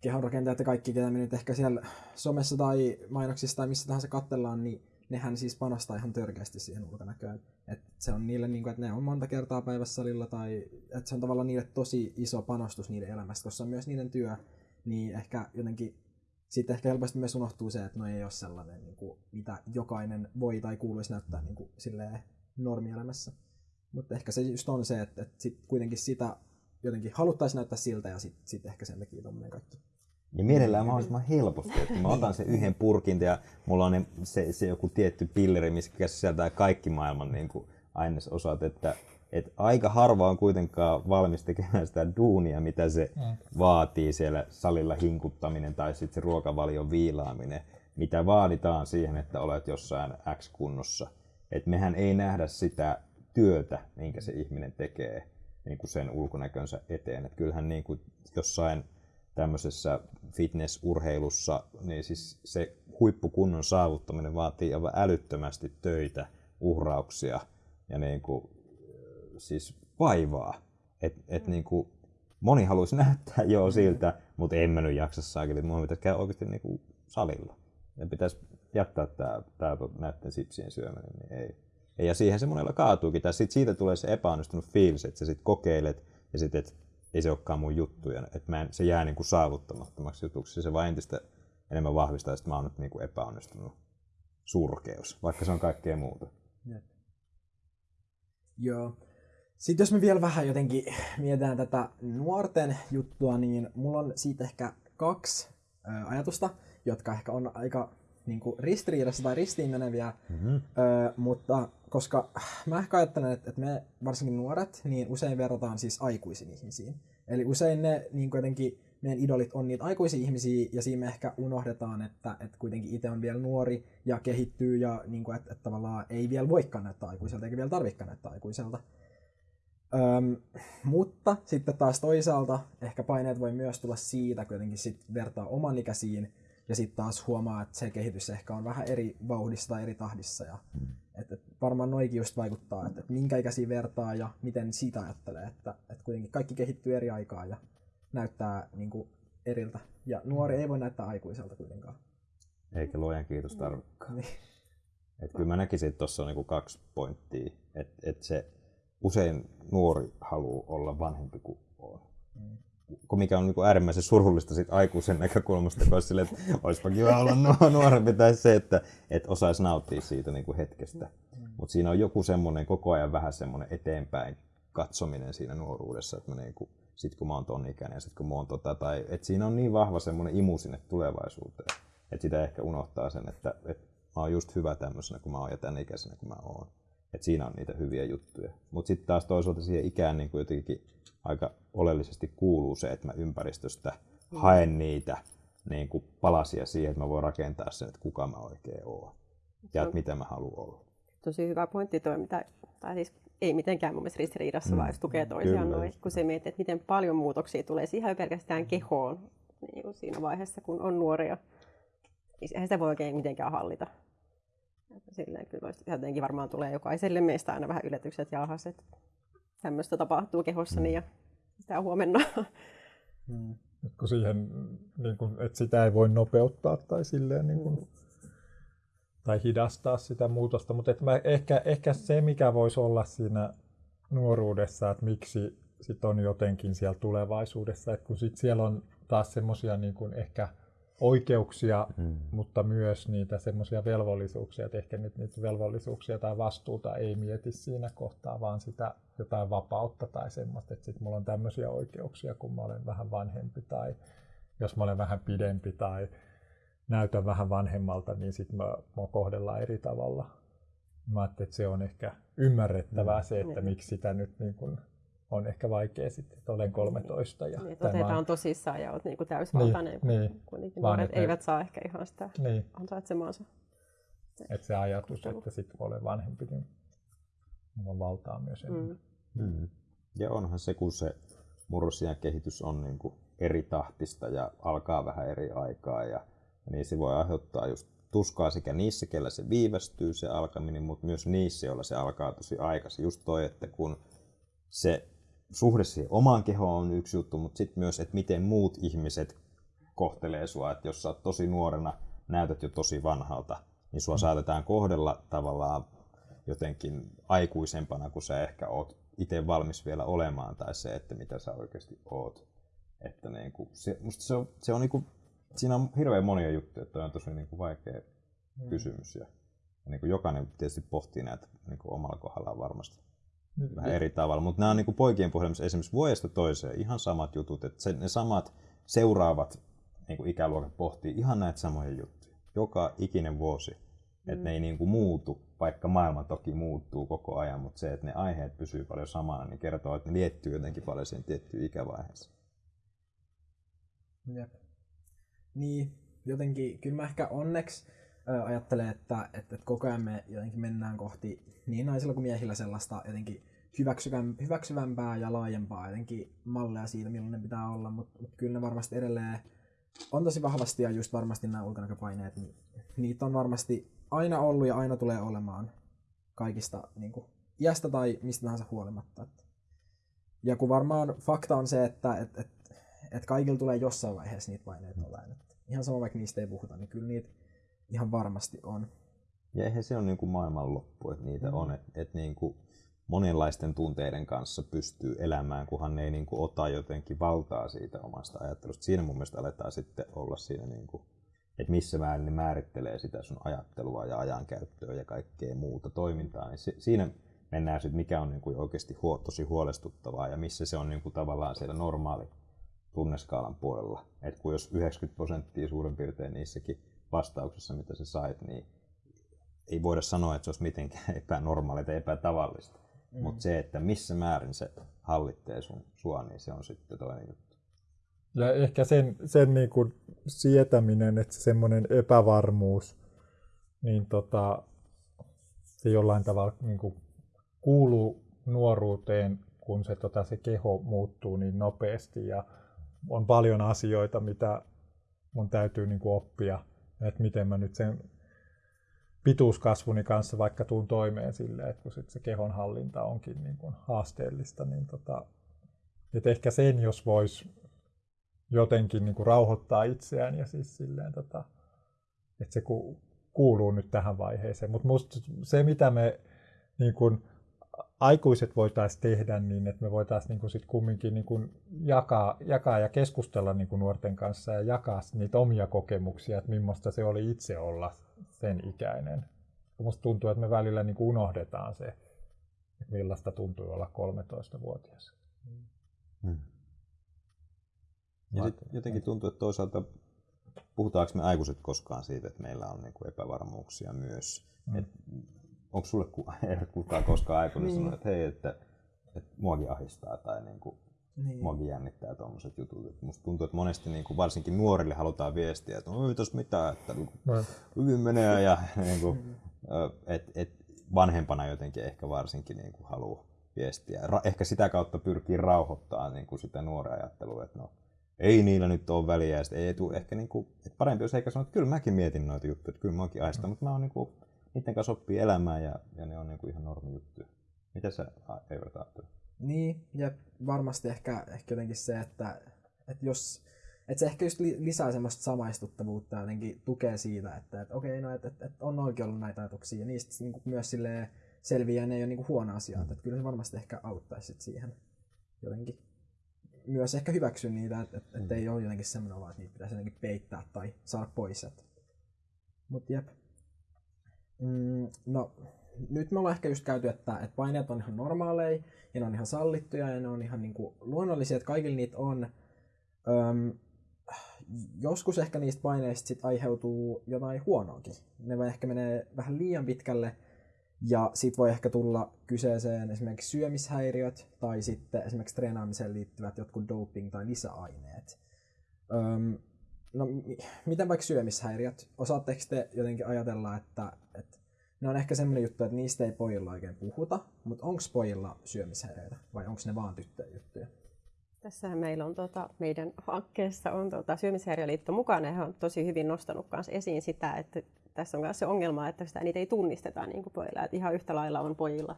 kehonrakentajat ja kaikki, ketä me nyt ehkä siellä somessa tai mainoksissa tai missä tahansa katsellaan, niin nehän siis panostaa ihan törkeästi siihen ulkonäköön. Et se on niille, niin kuin, että ne on monta kertaa päivässä salilla tai että se on tavallaan niille tosi iso panostus niiden elämästä, koska se on myös niiden työ, niin ehkä jotenkin sitten ehkä helposti myös unohtuu se, että no ei ole sellainen, niin kuin, mitä jokainen voi tai kuuluisi näyttää niin kuin, silleen normielämässä. Mutta ehkä se just on se, että, että sit kuitenkin sitä jotenkin haluttaisiin näyttää siltä ja sitten sit ehkä sen takia tuommoinen kaikki. Ja mielellään mahdollisimman helposti, että mä otan sen yhden purkin ja mulla on se, se joku tietty pilleri, missä sisältää kaikki maailman niin kuin ainesosat, että, että aika harva on kuitenkaan valmis tekemään sitä duunia, mitä se mm. vaatii siellä salilla hinkuttaminen tai sitten se ruokavalion viilaaminen, mitä vaaditaan siihen, että olet jossain X-kunnossa. että mehän ei nähdä sitä työtä, minkä se ihminen tekee niin kuin sen ulkonäkönsä eteen. Että kyllähän niin kuin jossain tämmöisessä fitnessurheilussa, niin siis se huippukunnon saavuttaminen vaatii aivan älyttömästi töitä, uhrauksia ja niin kuin, siis vaivaa. Et, et niin kuin, moni haluaisi näyttää jo siltä, mutta en mä nyt jaksa saakeli, että pitäisi käydä oikeasti niin kuin salilla. Ja pitäisi jättää tämä, tämä näiden sipsien syöminen, niin ei. Ja siihen se monella kaatuukin. Tai sit siitä tulee se epäonnistunut fiilis, että sä sit kokeilet ja sitten, että ei se olekaan mun juttu. Ja mä en, se jää niin kuin saavuttamattomaksi jutuksi. Se vaan entistä enemmän vahvistaa, että mä oon nyt niin kuin epäonnistunut surkeus, vaikka se on kaikkea muuta. Jep. Joo. Sitten jos me vielä vähän jotenkin mietitään tätä nuorten juttua, niin mulla on siitä ehkä kaksi ajatusta, jotka ehkä on aika niin kuin ristiriidassa tai ristiin meneviä, mm-hmm. ö, mutta koska mä ehkä ajattelen, että, että me varsinkin nuoret, niin usein verrataan siis aikuisiin ihmisiin. Eli usein ne niin jotenkin meidän idolit on niitä aikuisia ihmisiä, ja siinä me ehkä unohdetaan, että, että kuitenkin itse on vielä nuori ja kehittyy, ja niin kuin, että, että tavallaan ei vielä voikaan näyttää aikuiselta, eikä vielä tarvikaan näyttää aikuiselta. Öm, mutta sitten taas toisaalta ehkä paineet voi myös tulla siitä, kun jotenkin sit vertaa oman ikäisiin, ja sitten taas huomaa, että se kehitys ehkä on vähän eri vauhdissa tai eri tahdissa. Ja, mm. et, et varmaan noikin just vaikuttaa, että et minkä ikäisiä vertaa ja miten siitä ajattelee, että et kuitenkin kaikki kehittyy eri aikaa ja näyttää niin kuin, eriltä. Ja nuori ei voi näyttää aikuiselta kuitenkaan. Eikä luojan kiitos tarvikaan. Niin. Et kyllä mä näkisin, että tuossa on niinku kaksi pointtia. Että et se usein nuori haluaa olla vanhempi kuin on. Mm. Mikä on niinku äärimmäisen surullista sit aikuisen näkökulmasta, koska sille, että olisipa kiva olla nuorempi, tai se, että et osaisi nauttia siitä niinku hetkestä. Mm. Mutta siinä on joku semmoinen koko ajan vähän semmoinen eteenpäin katsominen siinä nuoruudessa, että mä niinku, sit kun mä oon ton ikäinen ja sit kun mä oon tota, tai että siinä on niin vahva semmoinen imu sinne tulevaisuuteen, että sitä ehkä unohtaa sen, että, että mä oon just hyvä tämmöisenä kuin mä oon ja tämän ikäisenä kuin mä oon. Että siinä on niitä hyviä juttuja. Mutta sitten taas toisaalta siihen ikään niin kuin jotenkin aika oleellisesti kuuluu se, että mä ympäristöstä mm. haen niitä niin kuin palasia siihen, että mä voin rakentaa sen, että kuka mä oikein oon ja että mitä mä haluan olla. Tosi hyvä pointti toi, mitä, tai siis ei mitenkään mun mielestä ristiriidassa, mm. vaan tukee toisiaan noin, kun se mietit, että miten paljon muutoksia tulee siihen pelkästään kehoon niin siinä vaiheessa, kun on nuoria. Eihän sitä voi oikein mitenkään hallita. Silleen kyllä jotenkin varmaan tulee jokaiselle meistä aina vähän yllätykset ja ahas, että tämmöistä tapahtuu kehossani ja sitä huomenna. Mm. Kun siihen, niin kun, että sitä ei voi nopeuttaa tai silleen niin kun, tai hidastaa sitä muutosta, mutta mä, ehkä, ehkä se, mikä voisi olla siinä nuoruudessa, että miksi sit on jotenkin siellä tulevaisuudessa, että kun sit siellä on taas semmoisia niin ehkä oikeuksia, mm. mutta myös niitä semmoisia velvollisuuksia, että ehkä nyt niitä velvollisuuksia tai vastuuta ei mieti siinä kohtaa, vaan sitä jotain vapautta tai semmoista, että sitten mulla on tämmöisiä oikeuksia, kun mä olen vähän vanhempi tai jos mä olen vähän pidempi tai näytän vähän vanhemmalta, niin sitten mä, mä kohdellaan eri tavalla. Mä ajattelin, että se on ehkä ymmärrettävää se, että niin. miksi sitä nyt niin kun on ehkä vaikea sitten, että olen 13. Ja niin, että otetaan tosissaan ja olet niin kuin täysvaltainen, niin, niin. kuitenkin Vaan nuoret eivät saa ehkä ihan sitä niin. ansaitsemaansa. Että se ajatus, että sitten kun olen vanhempi, niin on valtaa myös enemmän. Mm. Mm. Ja onhan se, kun se murrosian kehitys on niin kuin eri tahtista ja alkaa vähän eri aikaa, ja, ja niin se voi aiheuttaa just tuskaa sekä niissä, kellä se viivästyy se alkaminen, mutta myös niissä, joilla se alkaa tosi aikaisin. Just toi, että kun se suhde siihen omaan kehoon on yksi juttu, mutta sitten myös, että miten muut ihmiset kohtelee sua. Että jos sä oot tosi nuorena, näytät jo tosi vanhalta, niin sua mm. saatetaan kohdella tavallaan jotenkin aikuisempana, kuin sä ehkä oot itse valmis vielä olemaan, tai se, että mitä sä oikeasti oot. Että niin kuin, se, musta se on, se on niin kuin, siinä on hirveän monia juttuja, että on tosi niin kuin vaikea mm. kysymys. Ja, ja niin kuin jokainen tietysti pohtii näitä niin kuin omalla kohdallaan varmasti vähän eri tavalla. Mutta nämä on niin poikien puhelimessa esimerkiksi vuodesta toiseen ihan samat jutut, että se, ne samat seuraavat niin ikäluokat pohtii ihan näitä samoja juttuja. Joka ikinen vuosi. Mm. Että ne ei niin kuin muutu, vaikka maailma toki muuttuu koko ajan, mutta se, että ne aiheet pysyy paljon samana, niin kertoo, että ne liittyy jotenkin paljon siihen tiettyyn ikävaiheeseen. Jep. Niin, jotenkin, kyllä mä ehkä onneksi ajattelee, että, että, että koko ajan me jotenkin mennään kohti niin naisilla kuin miehillä sellaista jotenkin hyväksyvämpää ja laajempaa jotenkin malleja siitä, millainen pitää olla, mutta mut kyllä ne varmasti edelleen on tosi vahvasti ja just varmasti nämä ulkonäköpaineet, niin niitä on varmasti aina ollut ja aina tulee olemaan kaikista niin kuin, iästä tai mistä tahansa huolimatta. Ja kun varmaan fakta on se, että et, et, et kaikilla tulee jossain vaiheessa niitä paineita olemaan. Ihan sama vaikka niistä ei puhuta, niin kyllä niitä ihan varmasti on. Ja eihän se ole niin kuin maailmanloppu, että niitä mm. on. Että et niin kuin monenlaisten tunteiden kanssa pystyy elämään, kunhan ei niin kuin ota jotenkin valtaa siitä omasta ajattelusta. Siinä mun mielestä aletaan sitten olla siinä, niin kuin, että missä määrin ne määrittelee sitä sun ajattelua ja ajankäyttöä ja kaikkea muuta toimintaa. Niin se, siinä mennään sitten, mikä on niin kuin oikeasti huo, tosi huolestuttavaa ja missä se on niin kuin tavallaan siellä normaali tunneskaalan puolella. Et kun jos 90 prosenttia suurin piirtein niissäkin vastauksissa, mitä sä sait, niin ei voida sanoa, että se olisi mitenkään epänormaalia tai epätavallista. Mm. Mutta se, että missä määrin se hallitsee sun sua, niin se on sitten toinen juttu. Ja ehkä sen, sen niin kuin sietäminen, että semmoinen epävarmuus, niin tota, se jollain tavalla niin kuin kuuluu nuoruuteen, kun se, tota, se keho muuttuu niin nopeasti ja on paljon asioita, mitä mun täytyy niin kuin oppia, että miten mä nyt sen pituuskasvuni kanssa vaikka tuun toimeen silleen, että kun sit se kehonhallinta onkin niin kuin haasteellista, niin tota, että ehkä sen, jos vois jotenkin niin kuin rauhoittaa itseään ja siis silleen, tota, että se kuuluu nyt tähän vaiheeseen. Mutta se, mitä me niin kun, aikuiset voitaisiin tehdä niin, että me voitaisiin niin sit kumminkin niin kuin jakaa, jakaa ja keskustella niin kuin nuorten kanssa ja jakaa niitä omia kokemuksia, että millaista se oli itse olla sen ikäinen. Minusta tuntuu, että me välillä niin kuin unohdetaan se, että millaista tuntuu olla 13-vuotias. Hmm. Ja sit jotenkin tuntuu, että toisaalta puhutaanko me aikuiset koskaan siitä, että meillä on niin kuin epävarmuuksia myös. Hmm. Et onko sulle kukaan koskaan aikuinen niin. sanonut, että hei, että, että muakin ahistaa tai niin kuin, niin. muakin jännittää tuommoiset jutut. Et musta tuntuu, että monesti niin kuin, varsinkin nuorille halutaan viestiä, että ei tos mitään, että niin kuin, hyvin menee ja niin kuin, et, et, vanhempana jotenkin ehkä varsinkin niin kuin, haluaa viestiä. Ra- ehkä sitä kautta pyrkii rauhoittamaan niin kuin sitä nuoren ajattelua, että no, ei niillä nyt ole väliä, ja ei tule ehkä niin kuin, että parempi jos eikä sanoa, että kyllä mäkin mietin noita juttuja, että kyllä mäkin aistan, mm. mutta mä oon niin kuin, niiden kanssa oppii elämään ja, ja ne on niin kuin ihan normi juttu. Mitä sä Eivät ajattelet? Niin, ja varmasti ehkä, ehkä jotenkin se, että, että jos että se ehkä just lisää semmoista samaistuttavuutta ja jotenkin tukee siitä, että, että okei, no, että, että, että on oikein ollut näitä ajatuksia ja niistä niin kuin myös selviää, ne ei ole niin kuin huono asia, mm. että kyllä se varmasti ehkä auttaisi siihen jotenkin myös ehkä hyväksy niitä, että, että, että mm. ei ole jotenkin semmoinen vaan, että niitä pitäisi jotenkin peittää tai saada pois. Mutta jep. Mm, no, nyt me ollaan ehkä just käyty, että, että paineet on ihan normaaleja ja ne on ihan sallittuja ja ne on ihan niin kuin luonnollisia, että kaikilla niitä on. Öm, joskus ehkä niistä paineista sit aiheutuu jotain huonoakin. Ne voi ehkä menee vähän liian pitkälle ja sit voi ehkä tulla kyseeseen esimerkiksi syömishäiriöt tai sitten esimerkiksi treenaamiseen liittyvät jotkut doping- tai lisäaineet. Öm, no miten vaikka syömishäiriöt? Osaatteko te jotenkin ajatella, että, että ne on ehkä semmoinen juttu, että niistä ei pojilla oikein puhuta, mutta onko pojilla syömishäiriöitä vai onko ne vaan tyttöjen juttuja? Tässähän meillä on tuota, meidän hankkeessa on tuota, Syömishäiriöliitto mukana ja he on tosi hyvin nostanut myös esiin sitä, että tässä on myös se ongelma, että sitä niitä ei tunnisteta niin kuin pojilla. Että ihan yhtä lailla on pojilla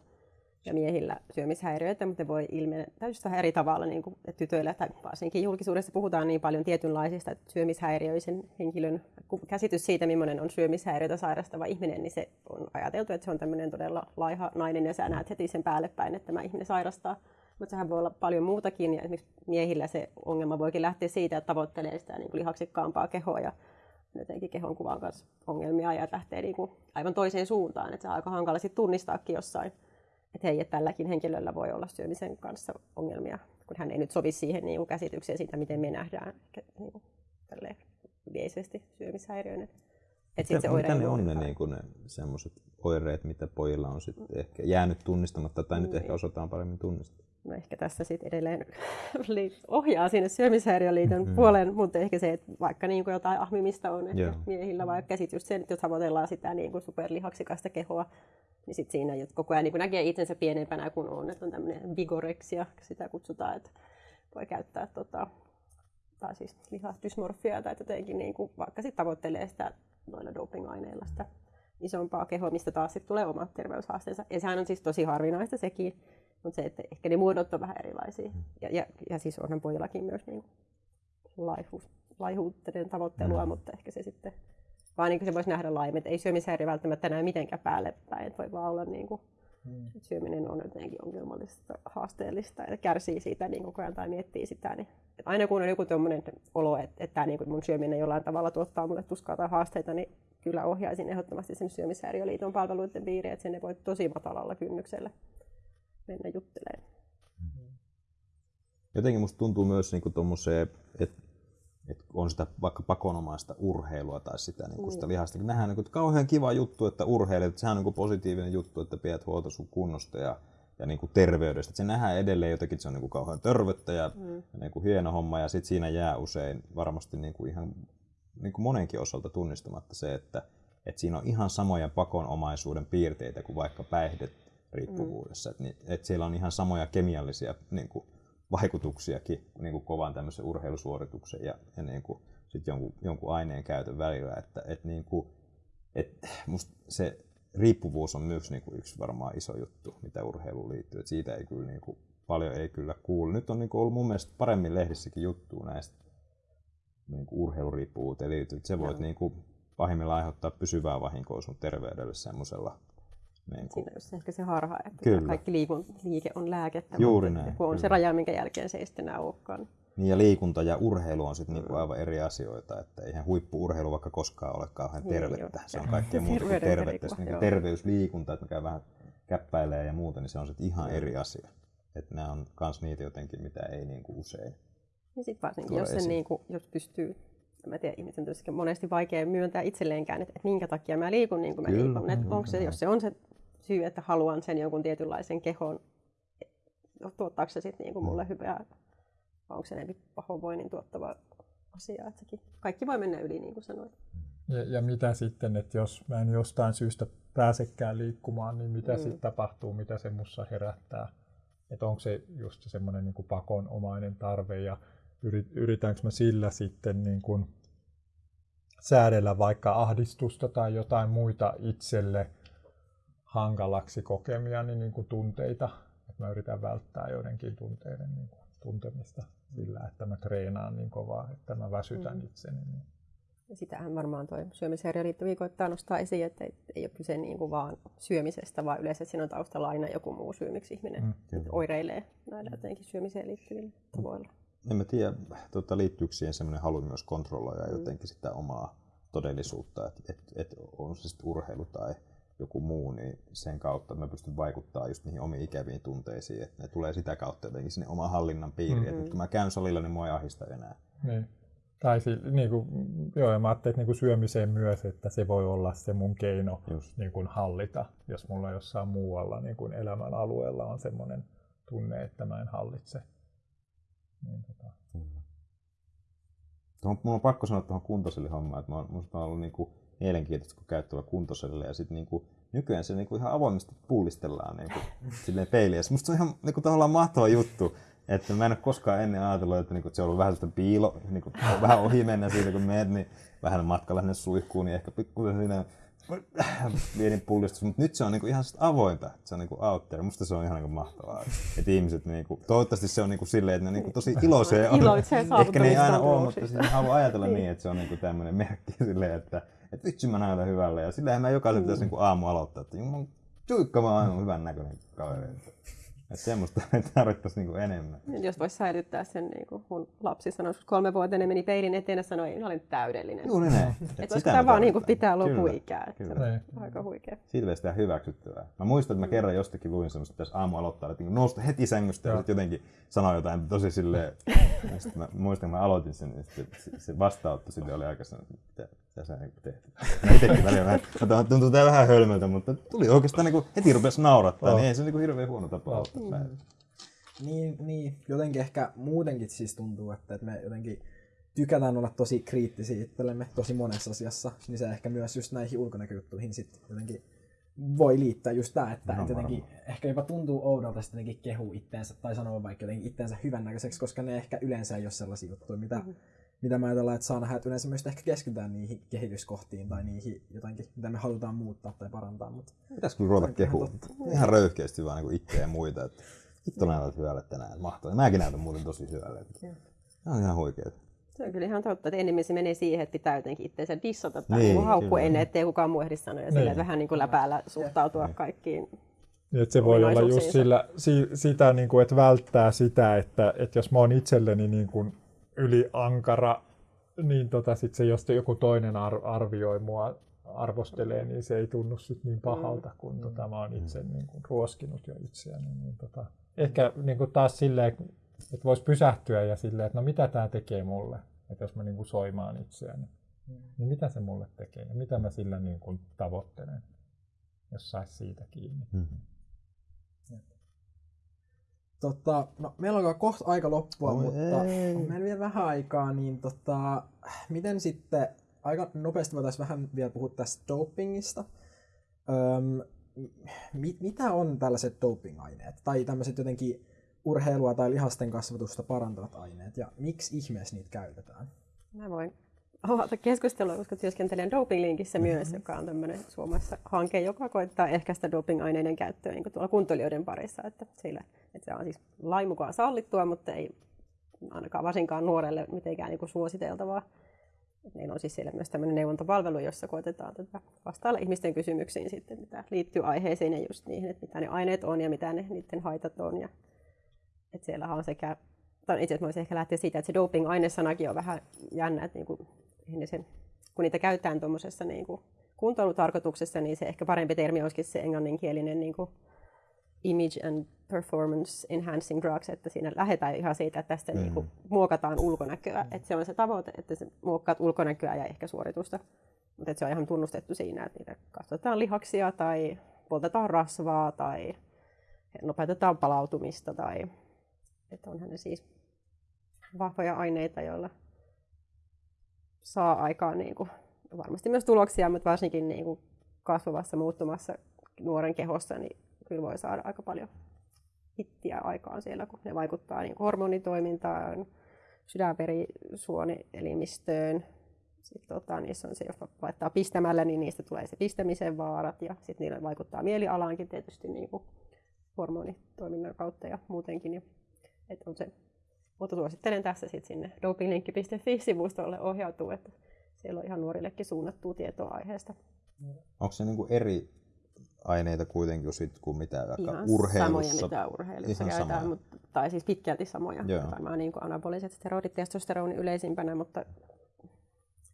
ja miehillä syömishäiriöitä, mutta ne voi ilmetä täysin vähän eri tavalla niin kuin tytöillä, tai varsinkin julkisuudessa puhutaan niin paljon tietynlaisista syömishäiriöisen henkilön käsitys siitä, millainen on syömishäiriötä sairastava ihminen, niin se on ajateltu, että se on tämmöinen todella laiha nainen, ja sä näet heti sen päälle päin, että tämä ihminen sairastaa. Mutta sehän voi olla paljon muutakin, ja esimerkiksi miehillä se ongelma voikin lähteä siitä, että tavoittelee sitä niin kuin lihaksikkaampaa kehoa, ja jotenkin kehon kuvan kanssa ongelmia, ja lähtee niin kuin aivan toiseen suuntaan, että se on aika hankala sitten tunnistaakin jossain että hei, että tälläkin henkilöllä voi olla syömisen kanssa ongelmia, kun hän ei nyt sovi siihen niin käsitykseen siitä, miten me nähdään niin kuin, yleisesti syömishäiriöinen. Et sit se mitä ne on ne, niin kuin ne semmoiset oireet, mitä pojilla on sit ehkä jäänyt tunnistamatta tai nyt ehkä niin. osataan paremmin tunnistaa? No ehkä tässä sitten edelleen ohjaa sinne syömishäiriöliiton mm-hmm. puolen, mutta ehkä se, että vaikka niin kuin jotain ahmimista on ehkä miehillä, vaikka käsit just sen, että jos tavoitellaan sitä niin kuin superlihaksikasta kehoa, niin sit siinä koko ajan niin näkee itsensä pienempänä kuin on, että on tämmöinen vigoreksia, sitä kutsutaan, että voi käyttää tota, tai siis lihasdysmorfiaa tai jotenkin niin kuin, vaikka sitten tavoittelee sitä noilla dopingaineilla sitä isompaa kehoa, mistä taas sitten tulee omat terveyshaasteensa. Ja sehän on siis tosi harvinaista sekin, mutta se, että ehkä ne muodot on vähän erilaisia. Ja, ja, ja siis onhan pojillakin myös niin laihuus, laihuutten tavoittelua, mm. mutta ehkä se sitten vaan niin kuin se voisi nähdä laajemmin, että ei syömishäiriö välttämättä näy mitenkään päälle päin, että voi vaan olla niin kuin, hmm. että syöminen on jotenkin ongelmallista, haasteellista ja kärsii siitä niin koko ajan tai miettii sitä. Niin, että aina kun on joku tuommoinen olo, että, että niin kuin mun syöminen jollain tavalla tuottaa mulle tuskaa tai haasteita, niin kyllä ohjaisin ehdottomasti sen syömishäiriöliiton palveluiden piiriin, että sinne voi tosi matalalla kynnyksellä mennä juttelemaan. Jotenkin musta tuntuu myös niin kuin että että on sitä vaikka pakonomaista urheilua tai sitä, niin kuin sitä lihasta. Nähdään niin kuin, että kauhean kiva juttu, että urheilet, sehän on niin kuin positiivinen juttu, että pidät huolta sun kunnosta ja, ja niin kuin terveydestä. Että se nähdään edelleen jotenkin, että se on niin kuin kauhean tervettä ja, mm. ja niin kuin hieno homma ja sitten siinä jää usein varmasti niin kuin ihan niin kuin monenkin osalta tunnistamatta se, että, että siinä on ihan samoja pakonomaisuuden piirteitä kuin vaikka päihdet riippuvuudessa. Mm. Että, että siellä on ihan samoja kemiallisia niin kuin, vaikutuksiakin niin kuin kovan tämmöisen urheilusuorituksen ja, ja niin kuin, sit jonkun, jonkun aineen käytön välillä. Että, et niin kuin, et musta se riippuvuus on myös niin kuin yksi varmaan iso juttu, mitä urheiluun liittyy. Et siitä ei kyllä niin kuin, paljon ei kyllä kuulu. Nyt on niin kuin ollut mun mielestä paremmin lehdissäkin juttua näistä niin kuin urheiluriippuvuuteen liittyy. Se voit niin kuin, pahimmillaan aiheuttaa pysyvää vahinkoa sun terveydelle semmoisella. Niin kuin, Siinä on just ehkä se harha, että Kyllä. kaikki liikun, liike on lääkettä, Juuri mutta näin, kun on se kyllä. raja, minkä jälkeen se ei sitten enää olekaan. niin ja liikunta ja urheilu on sitten niinku aivan eri asioita, että eihän huippuurheilu vaikka koskaan ole kauhean Niin, tervettä. joo. Se on kaikkea muuta kuin tervettä. Sitten niinku terveysliikunta, että mikä vähän käppäilee ja muuta, niin se on sitten ihan eri asia. Että nämä on kans niitä jotenkin, mitä ei niinku usein. Ja sitten varsinkin, jos, sen, niin kuin, jos pystyy, mä tiedä, ihmisen on monesti vaikea myöntää itselleenkään, että, että minkä takia mä liikun niin kuin mä Kyllä, liikun. Että kyllä, onko se, jos se on se syy, että haluan sen jonkun tietynlaisen kehon, tuottaako se sitten niin mulle hyvää, vai onko se enemmän pahoinvoinnin tuottava asia. Että sekin, kaikki voi mennä yli, niin kuin sanoit. Ja, ja mitä sitten, että jos mä en jostain syystä pääsekään liikkumaan, niin mitä Mm. mm. sitten tapahtuu, mitä se mussa herättää? Että onko se just semmoinen niin pakonomainen tarve ja yrit, yritäänkö mä sillä sitten niin kuin säädellä vaikka ahdistusta tai jotain muita itselle hankalaksi kokemia niin, niin kuin tunteita. Että mä yritän välttää joidenkin tunteiden niin kuin tuntemista sillä, että mä treenaan niin kovaa, että mä väsytän Mm. itseni. Niin. Ja sitähän varmaan tuo syömishäiriöliitto viikoittaa nostaa esiin, että ei, ei ole kyse niin kuin vaan syömisestä, vaan yleensä siinä on taustalla aina joku muu syy, miksi ihminen Mm, mm, oireilee näillä jotenkin syömiseen liittyvillä tavoilla. En mä tiedä, tota, liittyykö siihen semmoinen halu myös kontrolloida jotenkin sitä omaa todellisuutta, että et, et on se sitten urheilu tai joku muu, niin sen kautta mä pystyn vaikuttaa just niihin omiin ikäviin tunteisiin, että ne tulee sitä kautta jotenkin sinne oman hallinnan piiriin, mm-hmm. että kun mä käyn salilla, niin mua ei ahista enää. Niin. Tai si, niin kuin, joo, ja mä ajattelin, että niin kuin syömiseen myös, että se voi olla se mun keino Just. niin kuin hallita, jos mulla jossain muualla niin kuin elämän alueella on semmoinen tunne, että mä en hallitse. Niin, tota. Tuohon, mun on pakko sanoa tuohon kuntosalihommaan, että mä oon, musta on ollut niinku mielenkiintoista, kun käy tuolla kuntosalilla ja sitten niinku, nykyään se niinku ihan avoimesti puulistellaan niinku, silleen peiliä. Musta se on ihan niinku, tavallaan mahtava juttu, että mä en ole koskaan ennen ajatellut, että niinku, se on ollut vähän sellaista piilo, niinku, vähän ohi mennä siitä, kun menet, niin vähän matkalla sinne suihkuun, niin ehkä pikkusen siinä pieni pullistus, mutta nyt se on niinku ihan avointa, se on niinku out there. Musta se on ihan niinku mahtavaa, että ihmiset niinku, toivottavasti se on niinku silleen, että ne niinku tosi iloisia. Iloitsee Ehkä ne ei aina ole, mutta siis ne haluaa ajatella niin, että se on niinku tämmöinen merkki silleen, että, että vitsi mä näytän hyvälle. Ja sillähän mä jokaisen pitäisi niinku aamu aloittaa, että juman tuikka mä oon aivan hyvän näköinen kaveri. Että, että semmoista me tarvittaisiin niinku enemmän. Nyt Jos voisi säilyttää sen, niin kuin mun lapsi sanoi, kun kolme vuotta meni peilin eteen ja sanoi, että minä olen täydellinen. Juuri näin. Että sitä voisiko tämä vaan niin kuin tarvitaan. pitää Kyllä, lopuikää. että se Kyllä. Niin. Aika huikea. Siitä pitäisi tehdä hyväksyttävää. Mä muistan, että mä kerran jostakin luin semmoista, että pitäisi aamu aloittaa, että niinku nousta heti sängystä ja sitten jotenkin sanoa jotain tosi silleen. Ja sitten mä muistan, kun mä aloitin sen, niin se- se vastaanotto sille oli aika sellainen, että mitä, sä niinku teet. Mä itsekin välillä vähän, mä tuntuu- tää vähän hölmöltä, mutta tuli oikeastaan niinku, heti rupesi naurattaa, Joo. niin ei se niinku hirveän huono tapa aloittaa päivää. Niin, niin, jotenkin ehkä muutenkin siis tuntuu, että, että me jotenkin tykätään olla tosi kriittisiä itsellemme tosi monessa asiassa, niin se ehkä myös just näihin ulkonäköjuttuihin sit jotenkin voi liittää just tää, että, No, jotenkin ehkä jopa tuntuu oudolta sitten jotenkin kehua itteensä tai sanoa vaikka jotenkin itteensä hyvännäköiseksi, koska ne ehkä yleensä ei ole sellaisia juttuja, mitä, mm-hmm. Mitä mä ajatellaan, että saa nähdä, että yleensä myös ehkä keskitytään niihin kehityskohtiin tai niihin jotenkin, mitä me halutaan muuttaa tai parantaa, mutta Pitäis kyllä ruveta on ihan kehua. Ihan röyhkeästi vaan niinku itseä ja muita. Että hitto näytät hyvälle tänään. Mahtavaa. Mäkin näytän muuten tosi hyvälle. Tämä on ihan huikeeta. Se on kyllä ihan totta, että enemmän se menee siihen, että pitää jotenkin itseensä dissata tai Niin, niin, haukkua kyllä. ennen, ettei kukaan muu ehdi sanoa. Ja sillä, Niin. että vähän niin kuin läpäällä suhtautua kaikkiin. Niin, että se voi olla just sillä, si, sitä, niin kuin, että välttää sitä, että, että jos mä oon itselleni niin kuin yliankara, niin tota, sit se, jos joku toinen ar- arvioi mua, arvostelee, niin se ei tunnu sit niin pahalta, kun mm. tota, mä oon itse niin kuin, ruoskinut jo itseäni. Niin, tota, ehkä niin kuin taas silleen, että voisi pysähtyä ja silleen, että no mitä tämä tekee mulle, että jos mä niin kuin soimaan itseäni, niin mitä se mulle tekee ja mitä mä sillä niin kuin tavoittelen, jos saisi siitä kiinni. Tota, no, meillä alkaa kohta aika loppua, Oi mutta ei. on meillä vielä vähän aikaa, niin tota, miten sitten, aika nopeasti voitaisiin vähän vielä puhua tästä dopingista. Öm, mi- mitä on tällaiset doping-aineet? Tai tämmöiset jotenkin urheilua tai lihasten kasvatusta parantavat aineet, ja miksi ihmeessä niitä käytetään? Mä voin avata keskustelua, koska työskentelen dopinglinkissä myös, joka on tämmöinen Suomessa hanke, joka koittaa ehkäistä dopingaineiden käyttöä niin tuolla kuntoilijoiden parissa. Että, sillä, että se on siis lain mukaan sallittua, mutta ei ainakaan varsinkaan nuorelle mitenkään niin kuin suositeltavaa. Meillä on siis siellä myös tämmöinen neuvontapalvelu, jossa koetetaan tätä vastailla ihmisten kysymyksiin sitten, mitä liittyy aiheeseen ja just niihin, että mitä ne aineet on ja mitä ne, niiden haitat on. Ja, että siellä on sekä, tai itse asiassa voisin ehkä lähteä siitä, että se doping-ainesanakin on vähän jännä, että niinku, sen, kun niitä käytetään tuommoisessa niinku, kuntoilutarkoituksessa, niin se ehkä parempi termi olisikin se englanninkielinen niinku, image and performance enhancing drugs, että siinä lähdetään ihan siitä, että tästä mm. niin kuin, muokataan ulkonäköä. Mm. Että se on se tavoite, että se muokkaat ulkonäköä ja ehkä suoritusta. Mutta se on ihan tunnustettu siinä, että niitä kasvatetaan lihaksia tai poltetaan rasvaa tai nopeutetaan palautumista. Tai, että onhan ne siis vahvoja aineita, joilla saa aikaan niin kuin, varmasti myös tuloksia, mutta varsinkin niin kuin kasvavassa muuttumassa nuoren kehossa, niin kyllä voi saada aika paljon hittiä aikaan siellä, kun ne vaikuttaa niin hormonitoimintaan, sydänverisuonielimistöön. Sitten tota, niissä on se, jos laittaa pistämällä, niin niistä tulee se pistämisen vaarat ja sitten niillä vaikuttaa mielialaankin tietysti niin kuin hormonitoiminnan kautta ja muutenkin. Ja, et on se, mutta suosittelen tässä sitten sinne dopinglinkki.fi-sivustolle ohjautuu, että siellä on ihan nuorillekin suunnattua tietoa aiheesta. Onko se niin eri aineita kuitenkin sit, kuin mitä vaikka Ihan urheilussa. samoja, mitä urheilussa Ihan käytetään, mutta, tai siis pitkälti samoja. Joo. Varmaan niin kuin anaboliset steroidit, testosteroni yleisimpänä, mutta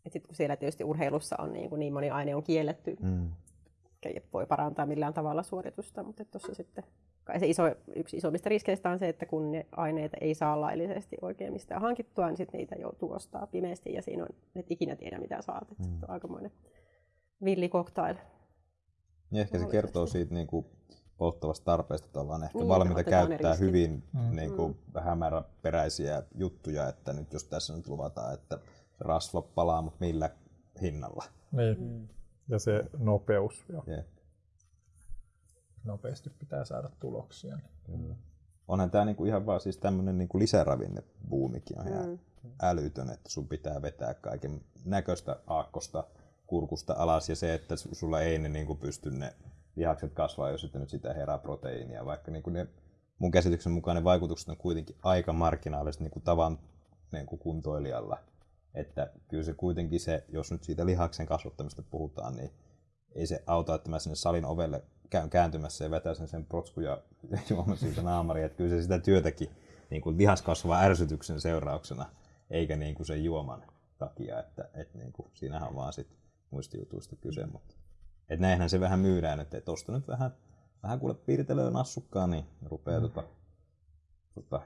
et sit, kun siellä tietysti urheilussa on niin, kuin niin moni aine on kielletty, mm. voi parantaa millään tavalla suoritusta, mutta tuossa sitten kai se iso, yksi isommista riskeistä on se, että kun ne aineita ei saa laillisesti oikein mistään hankittua, niin sitten niitä joutuu ostaa pimeästi ja siinä on, et ikinä tiedä mitä saat. Mm. Se on aikamoinen villikoktail. Niin ehkä se kertoo siitä niin kuin polttavasta tarpeesta, että ollaan ehkä niin, valmiita käyttää hyvin mm. niin kuin, mm. hämäräperäisiä juttuja, että nyt jos tässä nyt luvataan, että rasva palaa, mutta millä hinnalla. Niin. Mm. Ja se nopeus. Jo. Yeah. Nopeasti pitää saada tuloksia. Kyllä. Onhan tämä niinku ihan vaan siis tämmöinen niinku lisäravinnebuumikin on ihan mm. älytön, että sun pitää vetää kaiken näköistä aakkosta kurkusta alas ja se, että sulla ei ne niin kuin pysty ne lihakset kasvaa, jos sitten nyt sitä herää proteiinia, vaikka niin kuin ne, mun käsityksen mukaan ne vaikutukset on kuitenkin aika marginaaliset niin kuin tavan niin kuin kuntoilijalla. Että kyllä se kuitenkin se, jos nyt siitä lihaksen kasvattamista puhutaan, niin ei se auta, että mä sinne salin ovelle käyn kääntymässä ja vetäisin sen protsku ja juoman siitä naamari. Että kyllä se sitä työtäkin niin kuin lihaskasvaa ärsytyksen seurauksena, eikä niin kuin sen juoman takia. Että, että niin kuin, siinähän on vaan sitten muistijutuista kyse, mutta et näinhän se vähän myydään, että tuosta nyt vähän, vähän kuule piirtelöä nassukkaan, niin rupeaa mm. tota, tota,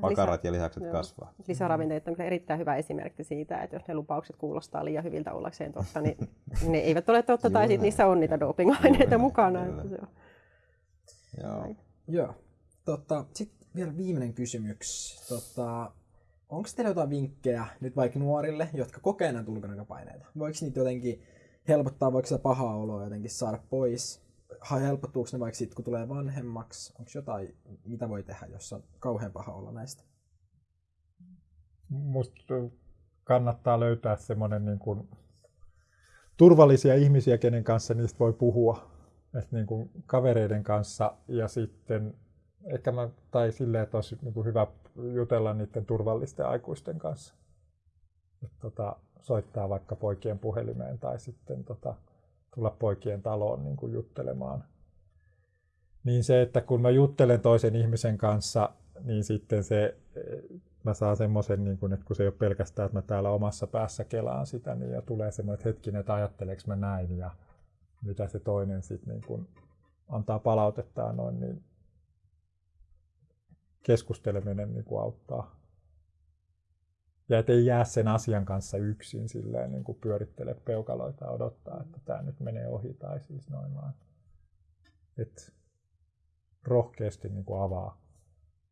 pakarat lisä, ja lihakset joo. kasvaa. Lisäravinteet on kyllä erittäin hyvä esimerkki siitä, että jos ne lupaukset kuulostaa liian hyviltä ollakseen totta, niin ne eivät ole totta, tai sitten niissä on niitä dopingaineita mukana. Että se on. Joo. Joo. Tota, Sitten vielä viimeinen kysymys. Tota, onko teillä jotain vinkkejä nyt vaikka nuorille, jotka kokee näitä ulkonäköpaineita? Voiko niitä jotenkin helpottaa, voiko sitä pahaa oloa jotenkin saada pois? Helpottuuko ne vaikka sitten, kun tulee vanhemmaksi? Onko jotain, mitä voi tehdä, jos on kauhean paha olla näistä? Musta kannattaa löytää semmoinen niin kuin turvallisia ihmisiä, kenen kanssa niistä voi puhua. Et niin kuin kavereiden kanssa ja sitten ehkä mä, tai silleen, että olisi niin kuin hyvä jutella niiden turvallisten aikuisten kanssa. Et, tota, soittaa vaikka poikien puhelimeen tai sitten tota, tulla poikien taloon niin kuin juttelemaan. Niin se, että kun mä juttelen toisen ihmisen kanssa, niin sitten se, mä saan semmoisen, niin kuin, että kun se ei ole pelkästään, että mä täällä omassa päässä kelaan sitä, niin ja tulee semmoinen, että hetkinen, että ajatteleeko mä näin ja mitä se toinen sitten niin kuin antaa palautetta noin, niin keskusteleminen niin kuin auttaa. Ja ettei jää sen asian kanssa yksin silleen niin kuin pyörittele peukaloita ja odottaa, että tämä nyt menee ohi tai siis noin vaan. Et rohkeasti niin kuin avaa,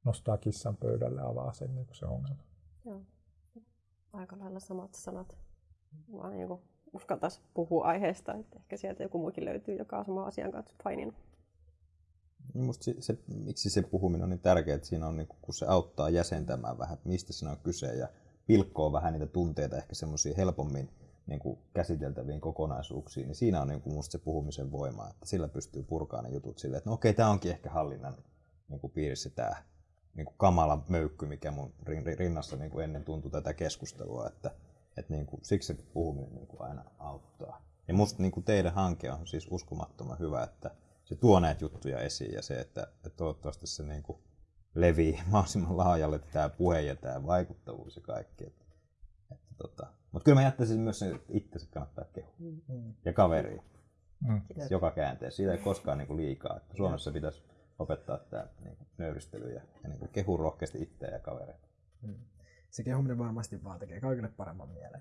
nostaa kissan pöydälle avaa sen niin kuin se ongelma. Joo. Aika lailla samat sanat. Vaan niin uskaltaisi puhua aiheesta, että ehkä sieltä joku muukin löytyy, joka on sama asian kanssa paininut. Musta se, se, miksi se puhuminen on niin tärkeää, että siinä on, niin kun se auttaa jäsentämään vähän, että mistä siinä on kyse ja pilkkoo vähän niitä tunteita ehkä semmoisia helpommin niin kuin käsiteltäviin kokonaisuuksiin, niin siinä on niin kuin musta se puhumisen voima, että sillä pystyy purkaan ne jutut silleen, että no okei, tämä onkin ehkä hallinnan niin kuin piirissä tämä niin kuin kamala möykky, mikä mun rinnassa niin kuin ennen tuntui tätä keskustelua, että, Et niin kuin, siksi se puhuminen niin kuin aina auttaa. Ja musta niin kuin teidän hanke on siis uskomattoman hyvä, että se tuo näitä juttuja esiin ja se, että, että toivottavasti se niin kuin levii mahdollisimman laajalle tämä puhe ja tämä vaikuttavuus ja kaikki. Että, että tota. Mutta kyllä mä jättäisin myös sen, että itse kannattaa kehua. Mm. Ja kaveri. Mm. Joka käänteessä. Siitä ei koskaan niin kuin liikaa. Että Suomessa pitäisi opettaa tämä niin kuin nöyristely ja, ja niin kuin kehu rohkeasti itseä ja kavereita. Mm. Se kehuminen varmasti vaan tekee kaikille paremman mielen.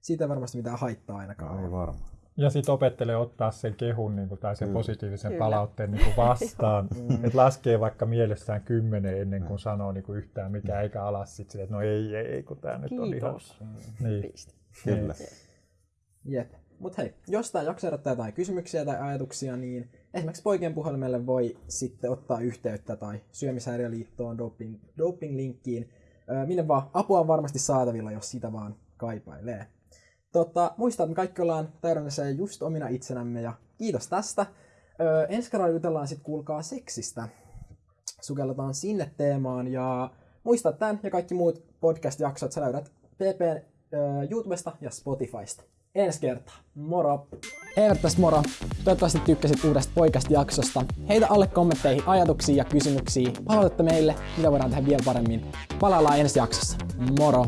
Siitä ei varmasti mitään haittaa ainakaan. Ei varmaan. Ja sitten opettelee ottaa sen kehun niin kuin, tai sen mm. positiivisen Kyllä. palautteen niin kuin vastaan. mm. että laskee vaikka mielessään kymmenen ennen kuin mm. sanoo niin kuin yhtään mikä eikä alas sitten että no ei, ei, kun tämä nyt on ihan... Mm. Niin. Kyllä. Jep. Mutta hei, jos tämä jakso herättää jotain kysymyksiä tai ajatuksia, niin esimerkiksi poikien puhelimelle voi sitten ottaa yhteyttä tai syömishäiriöliittoon, doping, doping-linkkiin. minne vaan apua on varmasti saatavilla, jos sitä vaan kaipailee. Tota, muista, että me kaikki ollaan täydellisiä just omina itsenämme ja kiitos tästä. Öö, ensi kerralla jutellaan sitten kuulkaa seksistä. Sukelletaan sinne teemaan ja muista tämän ja kaikki muut podcast-jaksot sä löydät PP öö, YouTubesta ja Spotifysta. Ensi kertaa. Moro! Tässä moro! Toivottavasti tykkäsit uudesta podcast-jaksosta. Heitä alle kommentteihin ajatuksia ja kysymyksiä. Palautetta meille, mitä voidaan tehdä vielä paremmin. Palaillaan ensi jaksossa. Moro!